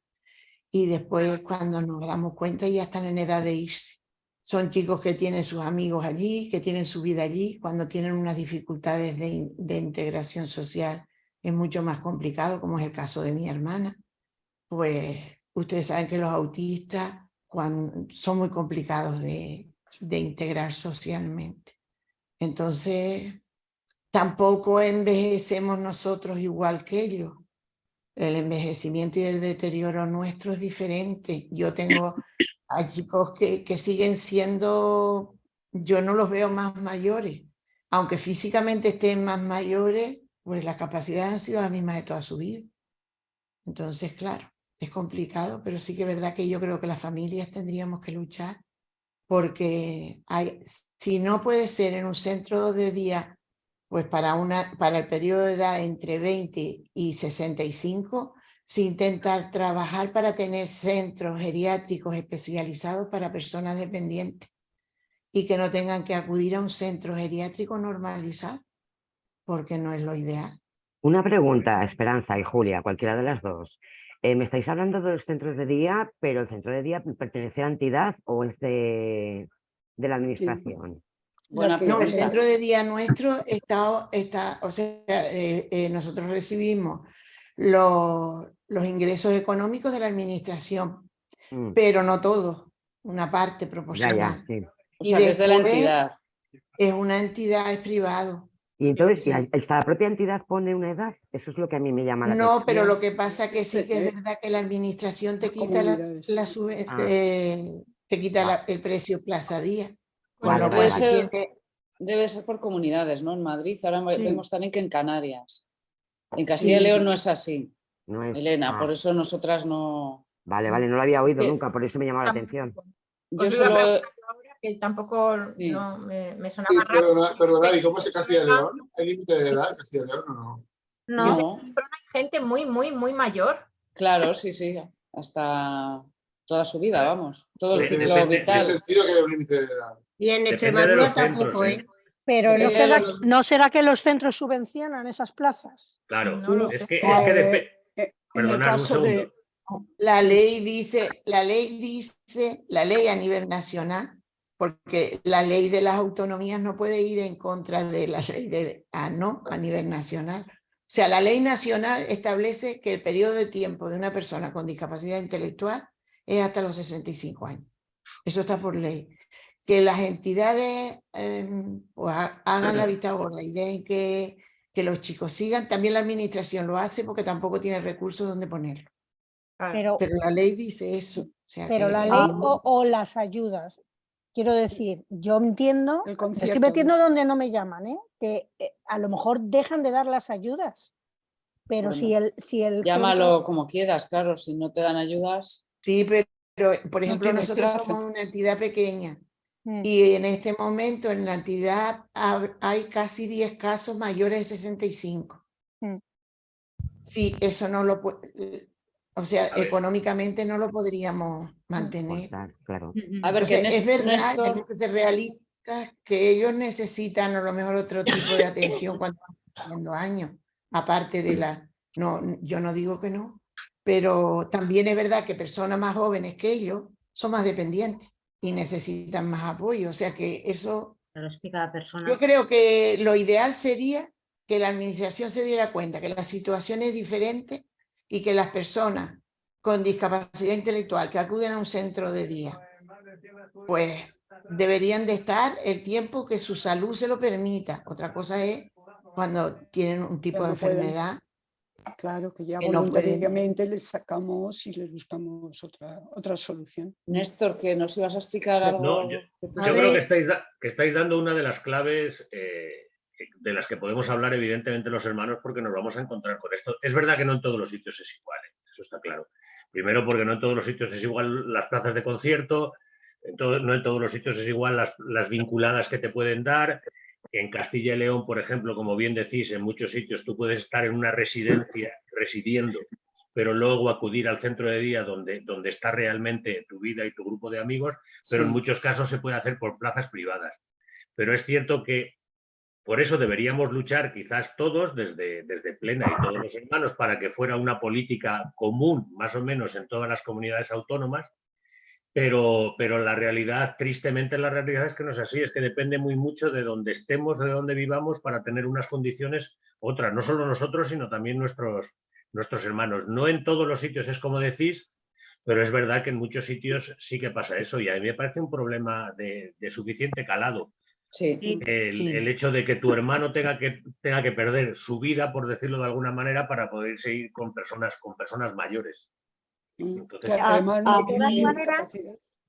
y después cuando nos damos cuenta ya están en edad de irse. Son chicos que tienen sus amigos allí, que tienen su vida allí, cuando tienen unas dificultades de, de integración social es mucho más complicado, como es el caso de mi hermana. Pues ustedes saben que los autistas cuan- son muy complicados de, de integrar socialmente. Entonces, tampoco envejecemos nosotros igual que ellos. El envejecimiento y el deterioro nuestro es diferente. Yo tengo a chicos que, que siguen siendo, yo no los veo más mayores. Aunque físicamente estén más mayores, pues las capacidades han sido las mismas de toda su vida. Entonces, claro, es complicado, pero sí que es verdad que yo creo que las familias tendríamos que luchar porque si no puede ser en un centro de día, pues para, una, para el periodo de edad entre 20 y 65, se intentar trabajar para tener centros geriátricos especializados para personas dependientes y que no tengan que acudir a un centro geriátrico normalizado, porque no es lo ideal. Una pregunta, Esperanza y Julia, cualquiera de las dos. Eh, me estáis hablando de los centros de día, pero el centro de día pertenece a la entidad o es de, de la administración. Buena No, el centro de día nuestro está, está o sea, eh, eh, nosotros recibimos los, los ingresos económicos de la administración, Mm, pero no todos, una parte ya, proporcional. ya, sí. O Y sea, que es de la entidad. Es una entidad, es privado. Y entonces, ¿la, Sí. esta propia entidad pone una edad? Eso es lo que a mí me llama la No, pero atención. lo que pasa que sí que Eh, es verdad que la administración te quita la, la sube- Ah. eh, te quita la- Vale. el precio plaza día. Si vale. ser, debe ser por comunidades, ¿no? En Madrid, ahora Sí. vemos también que en Canarias. En Castilla y Sí. León no es así, No es- Elena, ah, por eso nosotras no... Vale, vale, no lo había oído nunca, por eso me llamaba la Tampoco. atención. Yo Os a solo... ahora que tampoco Sí. no, me, me Sí, sonaba perdona, perdona, ¿y cómo es en Castilla y León? ¿Hay límite de edad en Castilla y León o no? No, en Pamplona hay gente muy, muy, muy mayor. claro, sí, sí, hasta toda su vida, vamos, todo el En ciclo ese- vital. Tiene sentido que haya un límite de edad. Y en Depende Extremadura tampoco, ¿eh? ¿eh? Pero ¿no Depende será, los- ¿no será que los centros subvencionan esas plazas? Claro, No lo es sé. que, es que depe- Eh, en el caso de. La ley dice, la ley dice, la ley a nivel nacional, porque la ley de las autonomías no puede ir en contra de la ley de, ah, no, a nivel nacional. O sea, la ley nacional establece que el periodo de tiempo de una persona con discapacidad intelectual es hasta los 65 años. Eso está por ley. Que las entidades em, pues, ha- hagan la vista gorda y dejen que, que los chicos sigan, también la administración lo hace porque tampoco tiene recursos donde ponerlo. Pero, Pero la ley dice eso. o sea pero que- la ley o, o las ayudas. Quiero decir, yo entiendo, el estoy metiendo donde no me llaman, ¿eh? que eh, a lo mejor dejan de dar las ayudas. Pero Bueno, si el, si el Llámalo centro- como quieras, claro, si no te dan ayudas. Sí, pero, por ejemplo, nosotros somos una entidad pequeña. Y en este momento en la entidad hay casi 10 casos mayores de 65. Mm. Sí, eso no lo puede, o sea, económicamente no lo podríamos mantener. Claro, claro. A ver, que Entonces, Nés- es verdad, tenemos que ser realistas, que ellos necesitan a lo mejor otro tipo de atención cuando cumpliendo años, aparte de la, no, yo no digo que no, pero también es verdad que personas más jóvenes que ellos son más dependientes y necesitan más apoyo, o sea que eso, Claro, es que cada persona... yo creo que lo ideal sería que la administración se diera cuenta que la situación es diferente y que las personas con discapacidad intelectual que acuden a un centro de día, pues deberían de estar el tiempo que su salud se lo permita. Otra cosa es cuando tienen un tipo de enfermedad. Claro, que ya que no voluntariamente les sacamos y les buscamos otra, otra solución. Néstor, que nos ibas a explicar algo. No, yo, creo que estáis, que estáis dando una de las claves eh, de las que podemos hablar evidentemente los hermanos porque nos vamos a encontrar con esto. Es verdad que no en todos los sitios es igual, ¿eh? eso está claro. Primero porque no en todos los sitios es igual las plazas de concierto, en todo- no en todos los sitios es igual las, las vinculadas que te pueden dar. En Castilla y León, por ejemplo, como bien decís, en muchos sitios tú puedes estar en una residencia residiendo, pero luego acudir al centro de día donde, donde está realmente tu vida y tu grupo de amigos, pero Sí. en muchos casos se puede hacer por plazas privadas. Pero es cierto que por eso deberíamos luchar quizás todos desde, desde Plena y todos los hermanos para que fuera una política común, más o menos, en todas las comunidades autónomas, pero, pero la realidad, tristemente la realidad es que no es así, es que depende muy mucho de donde estemos, de donde vivamos para tener unas condiciones otras, no solo nosotros, sino también nuestros, nuestros hermanos. No en todos los sitios es como decís, pero es verdad que en muchos sitios sí que pasa eso y a mí me parece un problema de, de suficiente calado. Sí. El, Sí. el hecho de que tu hermano tenga que, tenga que perder su vida, por decirlo de alguna manera, para poder seguir con personas, con personas mayores. Entonces, Que además no a De todas maneras,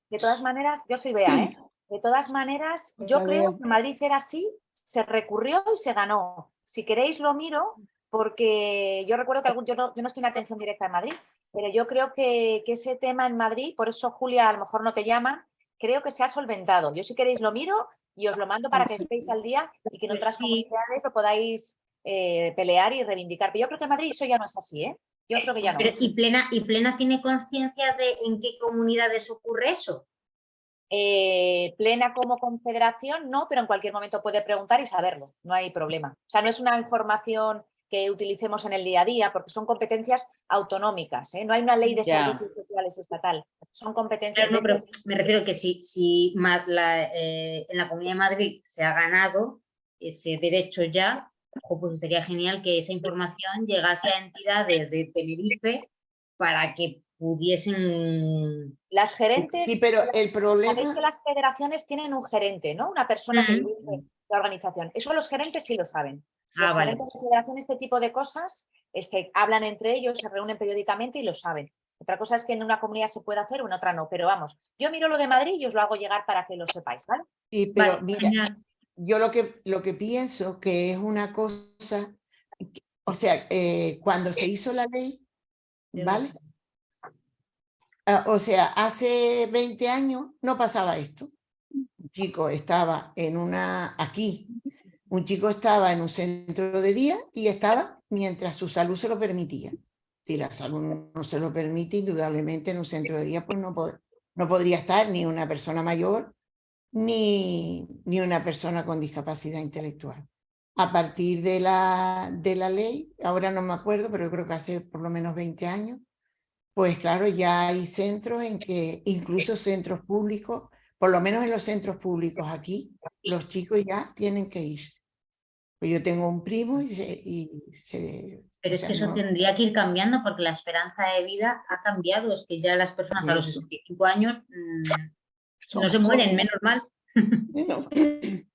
de todas maneras, yo soy Bea, ¿eh? De todas maneras, yo Hola, creo que Madrid era así, se recurrió y se ganó. Si queréis lo miro, porque yo recuerdo que algún, yo, no, yo no estoy en atención directa en Madrid, pero yo creo que, que ese tema en Madrid, por eso Julia a lo mejor no te llama, creo que se ha solventado. Yo si queréis lo miro y os lo mando para que estéis al día y que en Pues otras sí. comunidades lo podáis eh, pelear y reivindicar. Pero yo creo que en Madrid eso ya no es así, ¿eh? Yo creo que ya no. Pero, ¿y, plena, ¿Y Plena tiene conciencia de en qué comunidades ocurre eso? Eh, plena como confederación, no, pero en cualquier momento puede preguntar y saberlo, no hay problema. O sea, no es una información que utilicemos en el día a día porque son competencias autonómicas, ¿eh? no hay una ley de Ya. servicios sociales estatal, son competencias Claro, no, de- pero me refiero que si, si la, eh, en la Comunidad de Madrid se ha ganado ese derecho ya, ojo, pues estaría genial que esa información llegase a entidades de Tenerife para que pudiesen... Las gerentes, Sí, pero el sabéis problema, que las federaciones tienen un gerente, ¿no? Una persona que dirige la organización. Eso los gerentes sí lo saben. Los Ah, vale. gerentes de federación, este tipo de cosas, eh, se hablan entre ellos, se reúnen periódicamente y lo saben. Otra cosa es que en una comunidad se puede hacer o en otra no, pero vamos, yo miro lo de Madrid y os lo hago llegar para que lo sepáis, ¿vale? sí, pero Vale, mira, genial. Yo lo que, lo que pienso que es una cosa, o sea, eh, cuando se hizo la ley, ¿vale? Ah, o sea, hace 20 años no pasaba esto. Un chico estaba en una, aquí, un chico estaba en un centro de día y estaba mientras su salud se lo permitía. Si la salud no se lo permite, indudablemente en un centro de día pues no, no podría estar ni una persona mayor ni, ni una persona con discapacidad intelectual. A partir de la, de la ley, ahora no me acuerdo, pero yo creo que hace por lo menos 20 años, pues claro, ya hay centros en que, incluso centros públicos, por lo menos en los centros públicos aquí, los chicos ya tienen que irse. Pues yo tengo un primo y se... Pero es que eso tendría que ir cambiando porque la esperanza de vida ha cambiado. Es que ya las personas a los 65 años mm, no se mueren, menos mal.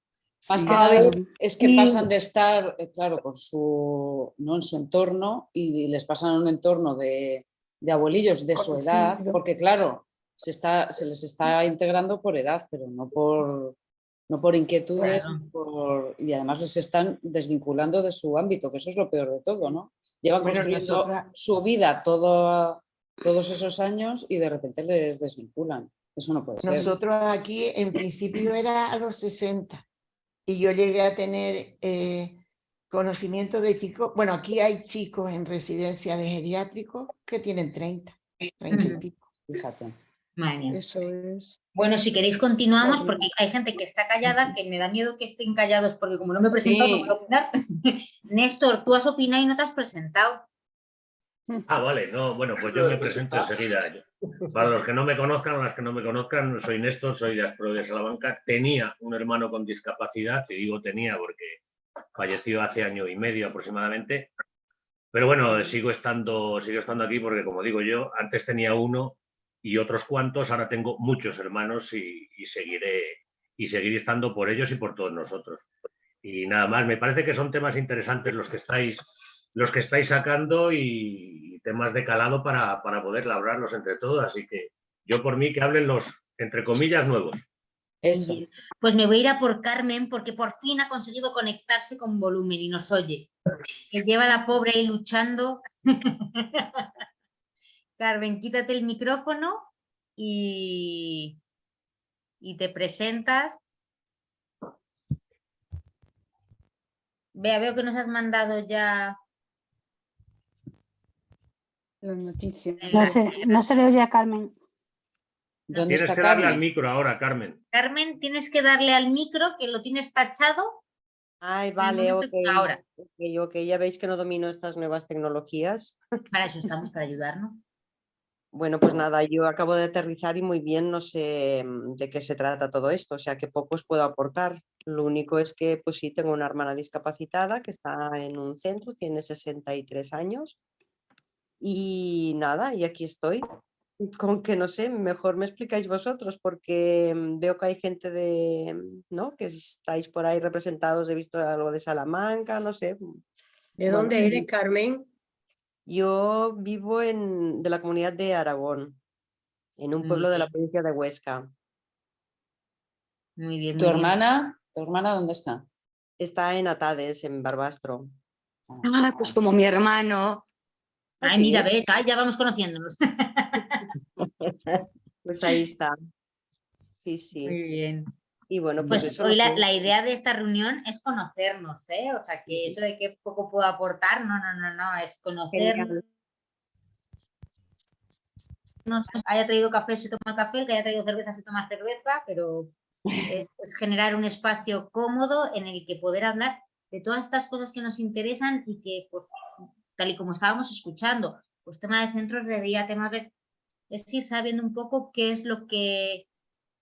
Más que nada es, que pasan de estar, eh, claro, con su, ¿no? en su entorno y les pasan a un entorno de, de abuelillos de su edad, porque claro, se, está, se les está integrando por edad, pero no por, no por inquietudes y además les están desvinculando de su ámbito, que eso es lo peor de todo, ¿no? Llevan construyendo su vida todo, todos esos años y de repente les desvinculan. Eso no puede ser. Nosotros aquí en principio era a los 60 y yo llegué a tener eh, conocimiento de chicos, bueno, aquí hay chicos en residencia de geriátricos que tienen 30, 30 y pico. Fíjate. Eso es. Bueno, si queréis continuamos porque hay gente que está callada, que me da miedo que estén callados porque como no me he presentado no puedo opinar. Néstor, tú has opinado y no te has presentado. Ah, vale, no, bueno, pues yo me presento enseguida. Para los que no me conozcan o las que no me conozcan, soy Néstor, soy de Aspro de Salamanca. Tenía un hermano con discapacidad, y digo tenía porque falleció hace año y medio aproximadamente. Pero bueno, sigo estando, sigo estando aquí porque, como digo yo, antes tenía uno y otros cuantos, ahora tengo muchos hermanos y, seguiré, y seguiré estando por ellos y por todos nosotros. Y nada más, me parece que son temas interesantes los que estáis, los que estáis sacando y, temas de calado para, para poder labrarlos entre todos. Así que yo por mí que hablen los, entre comillas, nuevos. Pues me voy a ir a por Carmen porque por fin ha conseguido conectarse con volumen y nos oye. Que lleva la pobre ahí luchando. Carmen, quítate el micrófono y, y te presentas. Vea, veo que nos has mandado ya las noticias. No se, no se le oye a Carmen. tienes que darle al micro ahora, Carmen. Carmen, tienes que darle al micro que lo tienes tachado. Ay, vale, ok. Ahora. Okay, ok, ya veis que no domino estas nuevas tecnologías. Para eso estamos, para ayudarnos. Bueno, pues nada, yo acabo de aterrizar y muy bien no sé mm, de qué se trata todo esto, o sea que poco os puedo aportar. Lo único es que pues sí, tengo una hermana discapacitada que está en un centro, tiene 63 años y nada, y aquí estoy. Con que no sé, mejor me explicáis vosotros porque mm, veo que hay gente de, mm, ¿no? Que estáis por ahí representados, he visto algo de Salamanca, no sé. ¿De dónde eres, Carmen? Yo vivo en, de la comunidad de Aragón, en un pueblo de la provincia de Huesca. Muy bien. ¿Tu hermana? ¿Tu hermana dónde está? Está en Atades, en Barbastro. Ah, pues como mi hermano. Ay, mira, ves, ay, ya vamos conociéndonos. pues ahí está. Sí, sí. Muy bien. Y bueno, pues, pues hoy la, la, idea de esta reunión es conocernos, ¿eh? O sea, que eso de que poco puedo aportar, no, no, no, no, es conocernos. No haya traído café, se toma café, el que haya traído cerveza, se toma cerveza, pero es, es, generar un espacio cómodo en el que poder hablar de todas estas cosas que nos interesan y que, pues, tal y como estábamos escuchando, pues tema de centros de día, temas de... es ir sabiendo un poco qué es lo que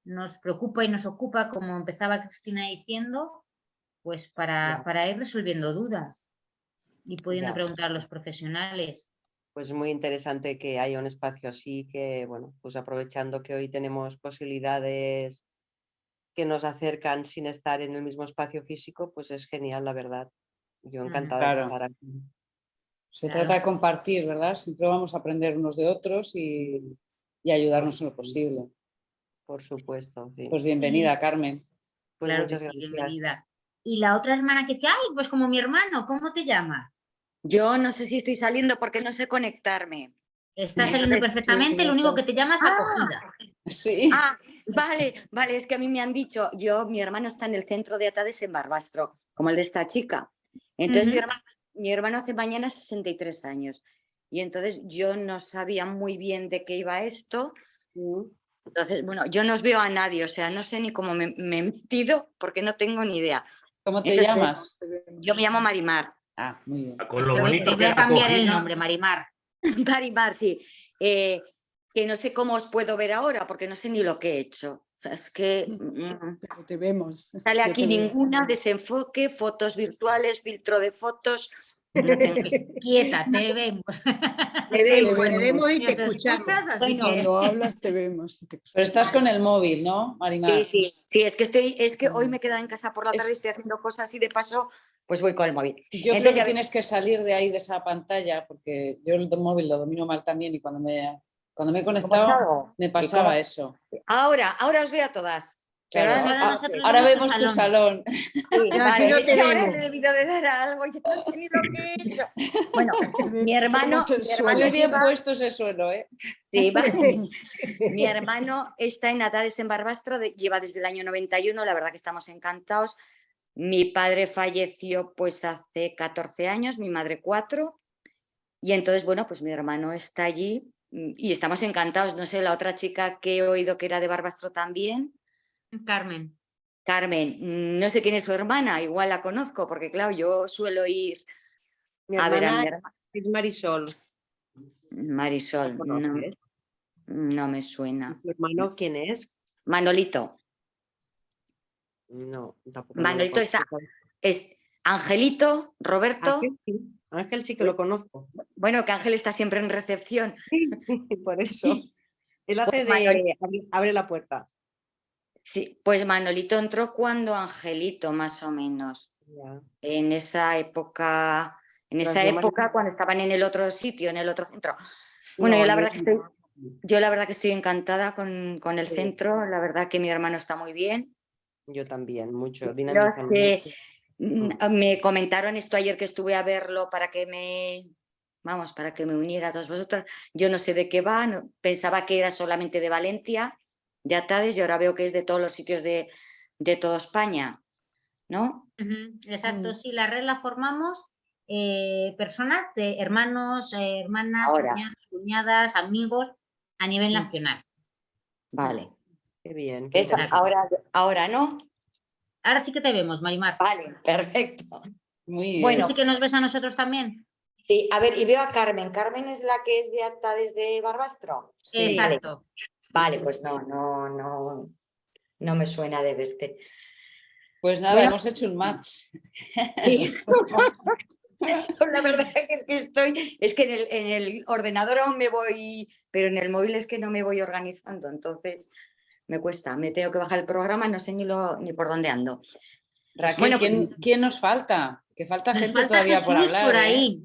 nos preocupa y nos ocupa, como empezaba Cristina diciendo, pues para, para ir resolviendo dudas y pudiendo preguntar a los profesionales. Pues muy interesante que haya un espacio así, que bueno, pues aprovechando que hoy tenemos posibilidades que nos acercan sin estar en el mismo espacio físico, pues es genial, la verdad. Yo encantada de estar aquí. Se trata de compartir, ¿verdad? Siempre vamos a aprender unos de otros y, y ayudarnos en lo posible. Por supuesto. Pues bienvenida, Carmen. Pues claro que sí, bienvenida. Y la otra hermana que dice, ay, pues como mi hermano, ¿cómo te llamas? Yo no sé si estoy saliendo porque no sé conectarme. Está saliendo perfectamente, lo único que te llamas es acogida. Sí. Ah, vale, vale, es que a mí me han dicho, yo, mi hermano está en el centro de Atades en Barbastro, como el de esta chica. Entonces mi, hermano, mi hermano hace mañana 63 años. y entonces yo no sabía muy bien de qué iba esto. Entonces, bueno, yo no os veo a nadie, o sea, no sé ni cómo me, me he metido porque no tengo ni idea. ¿Cómo te Entonces, llamas? Yo me llamo Marimar. Ah, muy bien. Con lo voy- bonito te que voy a cambiar el nombre, Marimar. Marimar, sí. Eh, que no sé cómo os puedo ver ahora porque no sé ni lo que he hecho. O sea, es que mm, Pero te vemos. sale aquí te veo. ninguna, desenfoque, fotos virtuales, filtro de fotos. no tengo- Quieta, te vemos. Me veis, Te bueno, vemos y te escuchamos. escuchas, así Bueno, que- Cuando hablas te vemos. te Pero estás con el móvil, ¿no, Marimar? Sí, sí, sí, es que estoy, es que Mm. hoy me he quedado en casa por la Es- tarde, estoy haciendo cosas y de paso, pues voy con el móvil. Yo creo Entonces, que ya tienes que salir de ahí, de esa pantalla, porque yo el móvil lo domino mal también y cuando me, cuando me he conectado me ¿Y pasaba cómo? eso. Ahora, ahora os veo a todas. Claro, ahora vemos tu salón. Sí, vale, no te ahora le he debido de dar algo, ya no sé ni lo que he hecho. Bueno, mi hermano, mi hermano Muy bien puesto ese suelo, ¿eh? Sí, vale. Mi hermano está en Natales en Barbastro, de- lleva desde el año 91, la verdad que estamos encantados. Mi padre falleció pues hace 14 años, mi madre 4. Y entonces, bueno, pues mi hermano está allí y estamos encantados. No sé, la otra chica que he oído que era de Barbastro también, Carmen. Carmen, mm, no sé quién es su hermana, igual la conozco, porque claro, yo suelo ir Mi a ver a mi hermana. es Marisol. Marisol, ¿La no, no me suena. ¿Tu hermano quién es? Manolito. No, tampoco. Manolito está, es Angelito, Roberto. Ángel sí, Ángel sí que lo conozco. Bueno, que Ángel está siempre en recepción. Por eso. Él hace Pues de abre- la puerta. Sí, pues Manolito entró cuando Angelito, más o menos. En esa época, en esa época cuando estaban en el otro sitio, en el otro centro. Bueno, No, yo la verdad que estoy, yo la verdad que estoy encantada con, con el Sí. centro, la verdad que mi hermano está muy bien. Yo también, mucho. Mm, Me comentaron esto ayer que estuve a verlo para que me, vamos, para que me uniera a todos vosotros. Yo no sé de qué va, no- pensaba que era solamente de Valencia, de Atades, y ahora veo que es de todos los sitios de, de toda España, ¿no? Exacto, Mm. sí, la red la formamos eh, personas de hermanos, eh, hermanas, cuñadas, amigos a nivel Mm. nacional. Vale. Qué bien. Ahora, ahora no. Ahora sí que te vemos, Marimar. Vale, perfecto. Muy bien. Bueno, ¿Sí que nos ves a nosotros también? sí, a ver, y veo a Carmen. Carmen es la que es de Atades de Barbastro. Sí. Exacto. Vale, pues no, no, no, no me suena de verte. Pues nada, Bueno. hemos hecho un match. Sí. La verdad que es que estoy, es que en el, en el ordenador aún me voy, pero en el móvil es que no me voy organizando, entonces me cuesta, me tengo que bajar el programa, no sé ni, lo, ni por dónde ando. Raquel, Bueno, pues- ¿quién, quién nos falta? Que falta gente falta todavía Jesús por hablar. por ¿eh?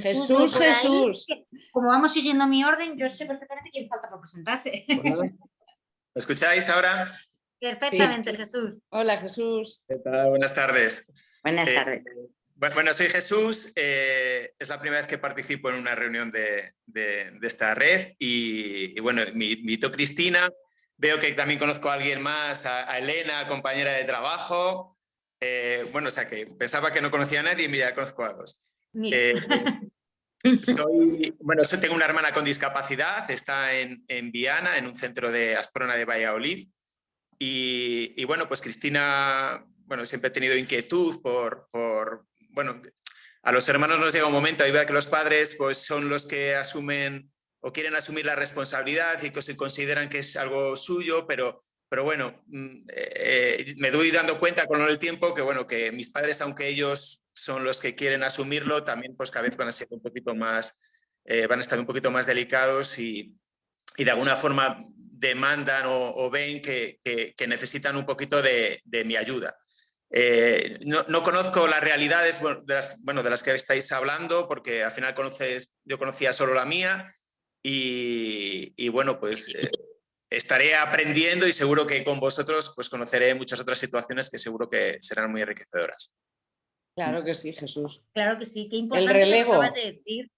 Jesús, por Jesús. Como vamos siguiendo mi orden, yo sé perfectamente quién falta por presentarse. ¿Me escucháis ahora? Perfectamente, Jesús. Hola, Jesús. ¿Qué tal? Buenas tardes. Buenas Eh, tardes. bu- Bueno, soy Jesús. eh, es la primera vez que participo en una reunión de, de- de esta red y, y bueno, me invitó Cristina. Veo que también conozco a alguien más, a, a Elena, compañera de trabajo. Eh, bueno, o sea que pensaba que no conocía a nadie y mira, conozco a dos. Eh, soy, bueno, tengo una hermana con discapacidad, está en, en Viana, en un centro de Asprona de Valladolid. Y, y bueno, pues Cristina, bueno, siempre he tenido inquietud por, por, bueno, a los hermanos nos llega un momento, hay verdad que los padres pues son los que asumen o quieren asumir la responsabilidad y que consideran que es algo suyo, pero, pero bueno, mm, eh, me doy dando cuenta con el tiempo que bueno, que mis padres, aunque ellos son los que quieren asumirlo, también pues cada vez van a ser un poquito más, eh, van a estar un poquito más delicados y, y de alguna forma demandan o, o ven que, que- que necesitan un poquito de, de mi ayuda. Eh, no, no conozco las realidades bueno, de las, bueno, de las que estáis hablando, porque al final conoces, yo conocía solo la mía y, y bueno, pues eh, estaré aprendiendo y seguro que con vosotros pues conoceré muchas otras situaciones que seguro que serán muy enriquecedoras. Claro que sí, Jesús. Claro que sí, qué importante que relevo. acabas de decir,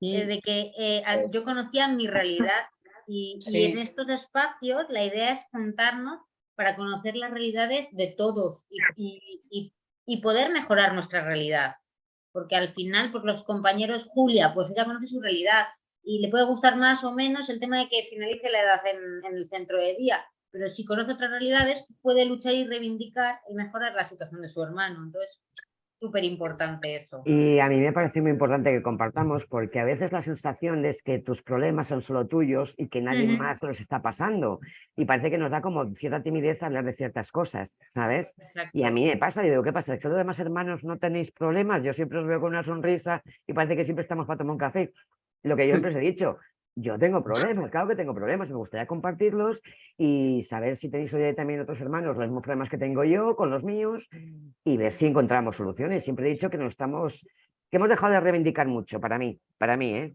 eh, de que eh, yo conocía mi realidad y, en estos espacios la idea es juntarnos para conocer las realidades de todos y, y- y- y poder mejorar nuestra realidad. porque al final, pues los compañeros, Julia, pues ella conoce su realidad y le puede gustar más o menos el tema de que finalice la edad en, en el centro de día, pero si conoce otras realidades, puede luchar y reivindicar y mejorar la situación de su hermano. Entonces, súper importante eso. Y a mí me parece muy importante que compartamos porque a veces la sensación es que tus problemas son solo tuyos y que nadie más los está pasando. Y parece que nos da como cierta timidez hablar de ciertas cosas, ¿sabes? Y a mí me pasa, y digo, ¿qué pasa? ¿Es que los demás hermanos no tenéis problemas? Yo siempre os veo con una sonrisa y parece que siempre estamos para tomar un café. Lo que yo siempre os he dicho, yo tengo problemas, claro que tengo problemas, me gustaría compartirlos y saber si tenéis oye, también otros hermanos los mismos problemas que tengo yo con los míos y ver si encontramos soluciones. Siempre he dicho que nos estamos, que hemos dejado de reivindicar mucho, para mí, para mí, ¿eh?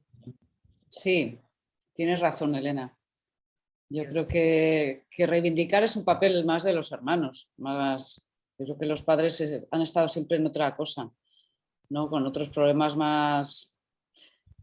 Sí, tienes razón, Elena. Yo creo que, que reivindicar es un papel más de los hermanos, más, yo creo que los padres eh, han estado siempre en otra cosa, ¿no? Con otros problemas más,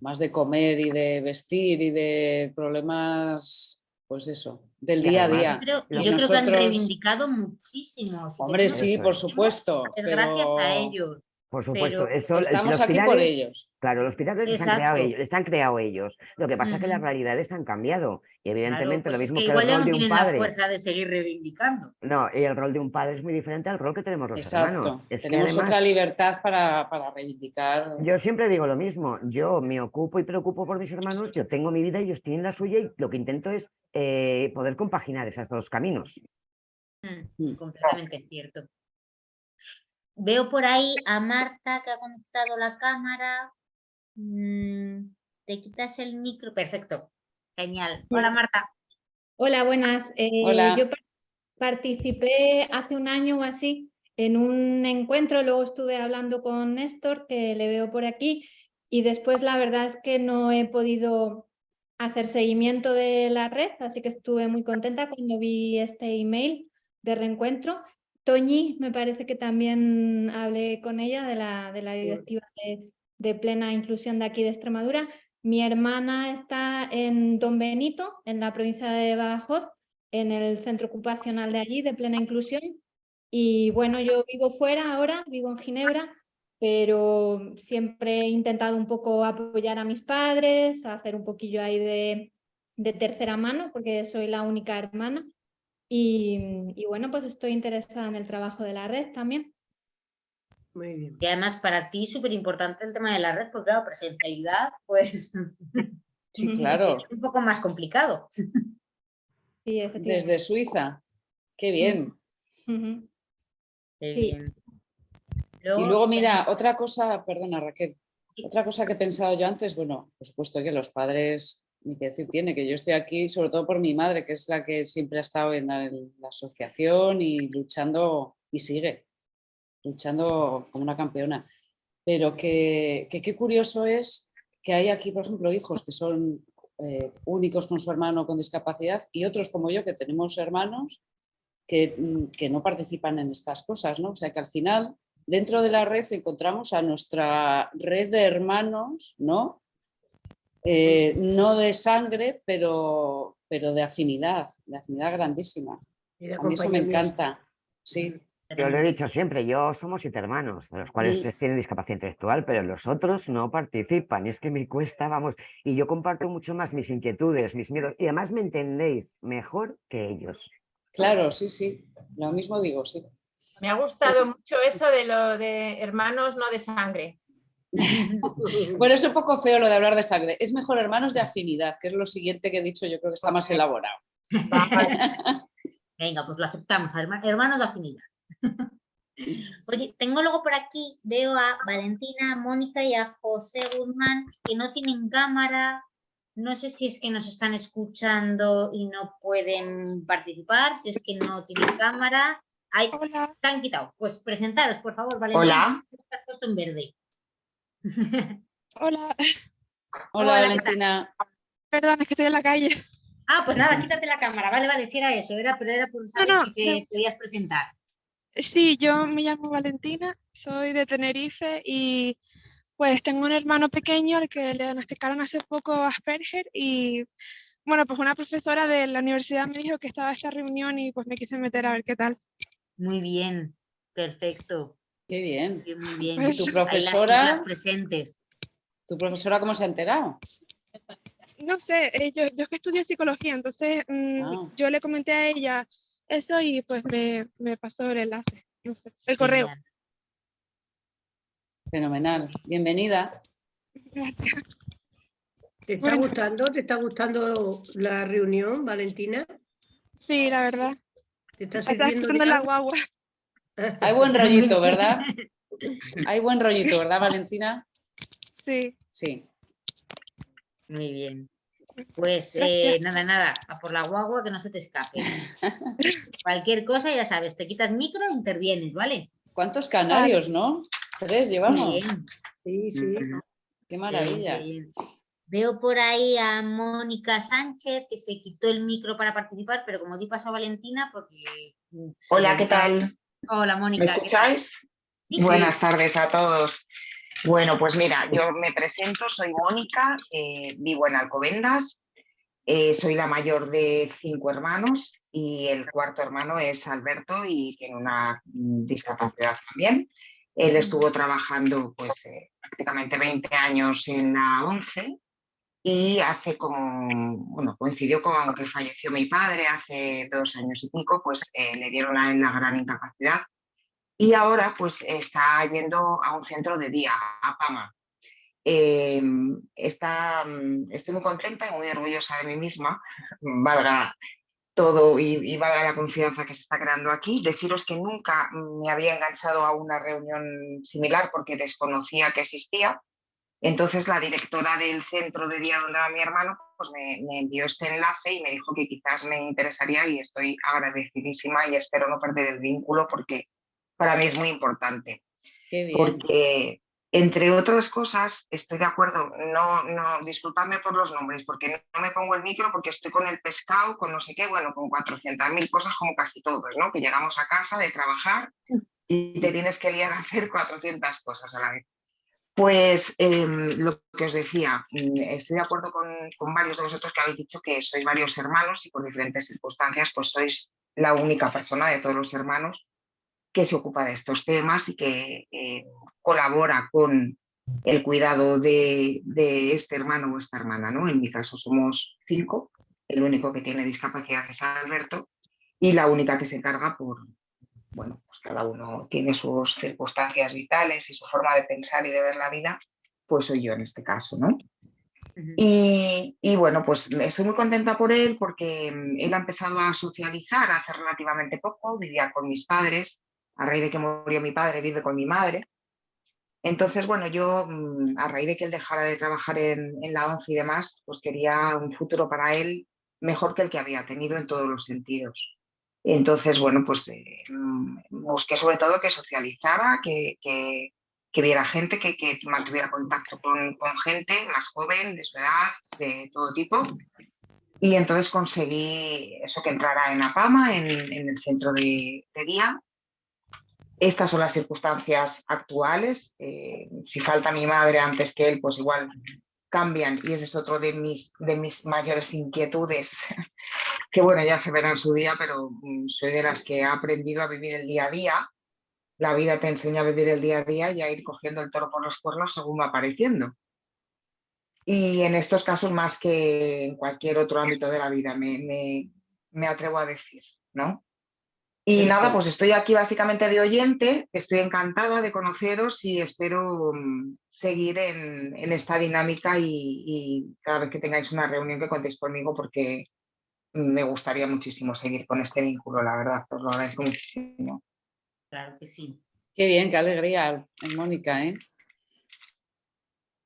más de comer y de vestir y de problemas, pues eso, del día a día. Yo creo, que han reivindicado muchísimo. Si Hombre, sí, por supuesto. Es gracias a ellos. Por supuesto, Pero eso, el- estamos los aquí por ellos. Claro, los pilares les han, creado ellos, les han creado ellos. Lo que pasa es que las realidades han cambiado. Y Claro, evidentemente pues lo es mismo que que, igual el ya rol no de un la padre. fuerza de seguir reivindicando. No, y el rol de un padre es muy diferente al rol que tenemos los hermanos. Exacto. Es que Tenemos además- otra libertad para, para reivindicar. Yo siempre digo lo mismo, yo me ocupo y preocupo por mis hermanos, yo tengo mi vida, ellos tienen la suya y lo que intento es eh, poder compaginar esos dos caminos. Mm, Completamente cierto. Veo por ahí a Marta que ha conectado la cámara. Mm, Te quitas el micro. Perfecto. Genial. Hola Marta. Hola, buenas. Eh, Hola. Yo par- participé hace un año o así en un encuentro, luego estuve hablando con Néstor, que le veo por aquí, y después la verdad es que no he podido hacer seguimiento de la red, así que estuve muy contenta cuando vi este email de reencuentro. Toñi, me parece que también hablé con ella de la, de la directiva de, de plena inclusión de aquí de Extremadura. Mi hermana está en Don Benito, en la provincia de Badajoz, en el centro ocupacional de allí, de plena inclusión. Y bueno, yo vivo fuera ahora, vivo en Ginebra, pero siempre he intentado un poco apoyar a mis padres, hacer un poquillo ahí de, de tercera mano, porque soy la única hermana. Y, y bueno, pues estoy interesada en el trabajo de la red también. Muy bien. Y además para ti súper importante el tema de la red, porque claro, presencialidad, pues Sí, claro. es un poco más complicado. Sí, Desde Suiza. Qué bien. Qué Sí. bien. Y luego, mira, otra cosa, perdona Raquel, otra cosa que he pensado yo antes, bueno, por supuesto que los padres, ni que decir tiene, que yo estoy aquí sobre todo por mi madre, que es la que siempre ha estado en la, asociación y luchando, y sigue, luchando como una campeona. Pero que que qué curioso es que hay aquí, por ejemplo, hijos que son eh, únicos con su hermano con discapacidad y otros como yo que tenemos hermanos que, mm, que no participan en estas cosas, ¿no? O sea que al final dentro de la red encontramos a nuestra red de hermanos, ¿no? Eh, no de sangre, pero, pero de afinidad, de afinidad grandísima. Y de A mí eso me encanta, sí. Yo lo he dicho siempre, yo somos siete hermanos, de los cuales Mm. tres tienen discapacidad intelectual, pero los otros no participan. Y es que me cuesta, vamos, y yo comparto mucho más mis inquietudes, mis miedos, y además me entendéis mejor que ellos. Claro, sí, sí, lo mismo digo, sí. Me ha gustado mucho eso de lo de hermanos no de sangre. Bueno, es un poco feo lo de hablar de sangre. Es mejor hermanos de afinidad, que es lo siguiente que he dicho, yo creo que está más elaborado. Venga, pues lo aceptamos, herma- hermanos de afinidad. Oye, tengo luego por aquí, veo a Valentina, a Mónica y a José Guzmán que no tienen cámara. No sé si es que nos están escuchando y no pueden participar, si es que no tienen cámara. Ay, se han quitado. Pues presentaros, por favor, Valentina. Hola. Estás puesto en verde. Hola. Hola. Valentina. Perdón, es que estoy en la calle. Ah, pues nada, quítate la cámara. Vale, vale, si era eso, era, pero era por saber no, si te no. podías presentar. Sí, yo me llamo Valentina, soy de Tenerife y pues tengo un hermano pequeño al que le diagnosticaron hace poco Asperger y bueno, pues una profesora de la universidad me dijo que estaba esta reunión y pues me quise meter a ver qué tal. Muy bien, perfecto. Qué bien. Muy bien. ¿Y tu las profesora? presentes. ¿Tu profesora cómo se ha enterado? No sé, eh, yo, yo es que estudio psicología, entonces mm, Ah. yo le comenté a ella eso y pues me, me pasó el enlace, no sé, el correo. Fenomenal. Bienvenida. Gracias. ¿Te está gustando? ¿Te está gustando la reunión, Valentina? Sí, la verdad. ¿Te está está sirviendo de escuchando la guagua. Hay buen rollito, ¿verdad? Hay buen rollito, ¿verdad, Valentina? Sí. Sí. Muy bien. Pues eh, nada, nada, a por la guagua que no se te escape. Cualquier cosa, ya sabes, te quitas micro e intervienes, ¿vale? ¿Cuántos canarios, no? Tres llevamos. Bien. Sí, sí. Qué maravilla. Bien. Veo por ahí a Mónica Sánchez que se quitó el micro para participar, pero como di paso a Valentina porque... Hola, ¿qué tal? Hola, Mónica. ¿Me escucháis? Sí, Buenas sí. tardes a todos. Bueno, pues mira, yo me presento, soy Mónica, eh, vivo en Alcobendas, eh, soy la mayor de cinco hermanos y el cuarto hermano es Alberto y tiene una mm, discapacidad también. Él estuvo trabajando pues eh, prácticamente 20 años en la ONCE y hace como, bueno, coincidió con que falleció mi padre hace dos años y pico, pues eh, le dieron a él la gran incapacidad y ahora pues está yendo a un centro de día, a Pama. Eh, está, mm, estoy muy contenta y muy orgullosa de mí misma, valga todo y, y valga la confianza que se está creando aquí. Deciros que nunca me había enganchado a una reunión similar porque desconocía que existía. Entonces la directora del centro de día donde va mi hermano pues me, me envió este enlace y me dijo que quizás me interesaría y estoy agradecidísima y espero no perder el vínculo porque para mí es muy importante. Qué bien. Porque, entre otras cosas, estoy de acuerdo, no, no, disculpadme por los nombres, porque no me pongo el micro porque estoy con el pescado, con no sé qué, bueno, con 400.000 cosas como casi todos, ¿no? Que llegamos a casa de trabajar y te tienes que liar a hacer 400 cosas a la vez. Pues em, lo que os decía, mm, estoy de acuerdo con, varios de vosotros que habéis dicho que sois varios hermanos y por diferentes circunstancias pues sois la única persona de todos los hermanos que se ocupa de estos temas y que eh, colabora con el cuidado de, de este hermano o esta hermana. ¿no? En mi caso somos cinco, el único que tiene discapacidad es Alberto y la única que se encarga por, bueno, cada uno tiene sus circunstancias vitales y su forma de pensar y de ver la vida, pues soy yo en este caso, ¿no? Y, y, bueno, pues estoy muy contenta por él porque mm, él ha empezado a socializar hace relativamente poco, vivía con mis padres, a raíz de que murió mi padre vive con mi madre. Entonces, bueno, yo mm, a raíz de que él dejara de trabajar en, en la ONCE y demás, pues quería un futuro para él mejor que el que había tenido en todos los sentidos. Entonces, bueno, pues eh, mm, busqué sobre todo que socializara, que, que, que viera gente, que, que, mantuviera contacto con, con, gente más joven, de su edad, de todo tipo. Y entonces conseguí eso que entrara en APAMA, en, en el centro de, de, día. Estas son las circunstancias actuales. Eh, si falta mi madre antes que él, pues igual cambian y ese es otro de mis, de mis mayores inquietudes, que bueno, ya se verá en su día, pero mm, soy de las que ha aprendido a vivir el día a día. La vida te enseña a vivir el día a día y a ir cogiendo el toro por los cuernos según va apareciendo. Y en estos casos, más que en cualquier otro ámbito de la vida, me, me, me atrevo a decir, ¿no? Y nada, pues estoy aquí básicamente de oyente, estoy encantada de conoceros y espero um, seguir en, en, esta dinámica y, y, cada vez que tengáis una reunión que contéis conmigo porque me gustaría muchísimo seguir con este vínculo, la verdad, os lo agradezco muchísimo. Claro que sí. Qué bien, qué alegría, Mónica, ¿eh?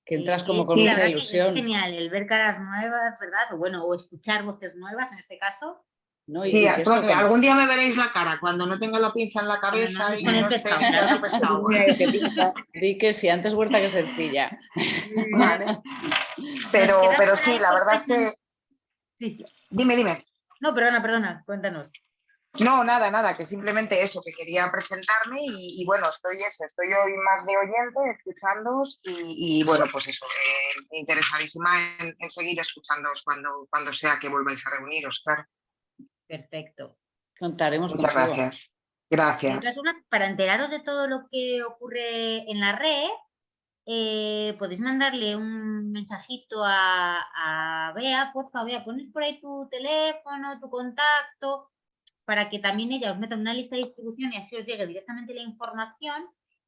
Que entras como con sí, mucha ilusión. Es genial el ver caras nuevas, ¿verdad? O bueno, o escuchar voces nuevas en este caso. No, y, sí, y eso, algún día me veréis la cara cuando no tenga la pinza en la cabeza. No, y pescado, pescado. Di que sí, antes vuelta que sencilla. Vale. Pero, pero sí, la verdad es que... Sí. Dime, dime. No, perdona, perdona, cuéntanos. No, nada, nada, que simplemente eso, que quería presentarme y, y bueno, estoy eso, estoy hoy más de oyente, escuchándoos y, y bueno, pues eso, eh, interesadísima en, en, seguir escuchándoos cuando, cuando sea que volváis a reuniros, claro. Perfecto. Contaremos Muchas contigo. gracias. De Gracias. todas formas, para enteraros de todo lo que ocurre en la red, eh, podéis mandarle un mensajito a, a Bea, por favor, Bea, pones por ahí tu teléfono, tu contacto, para que también ella os meta en una lista de distribución y así os llegue directamente la información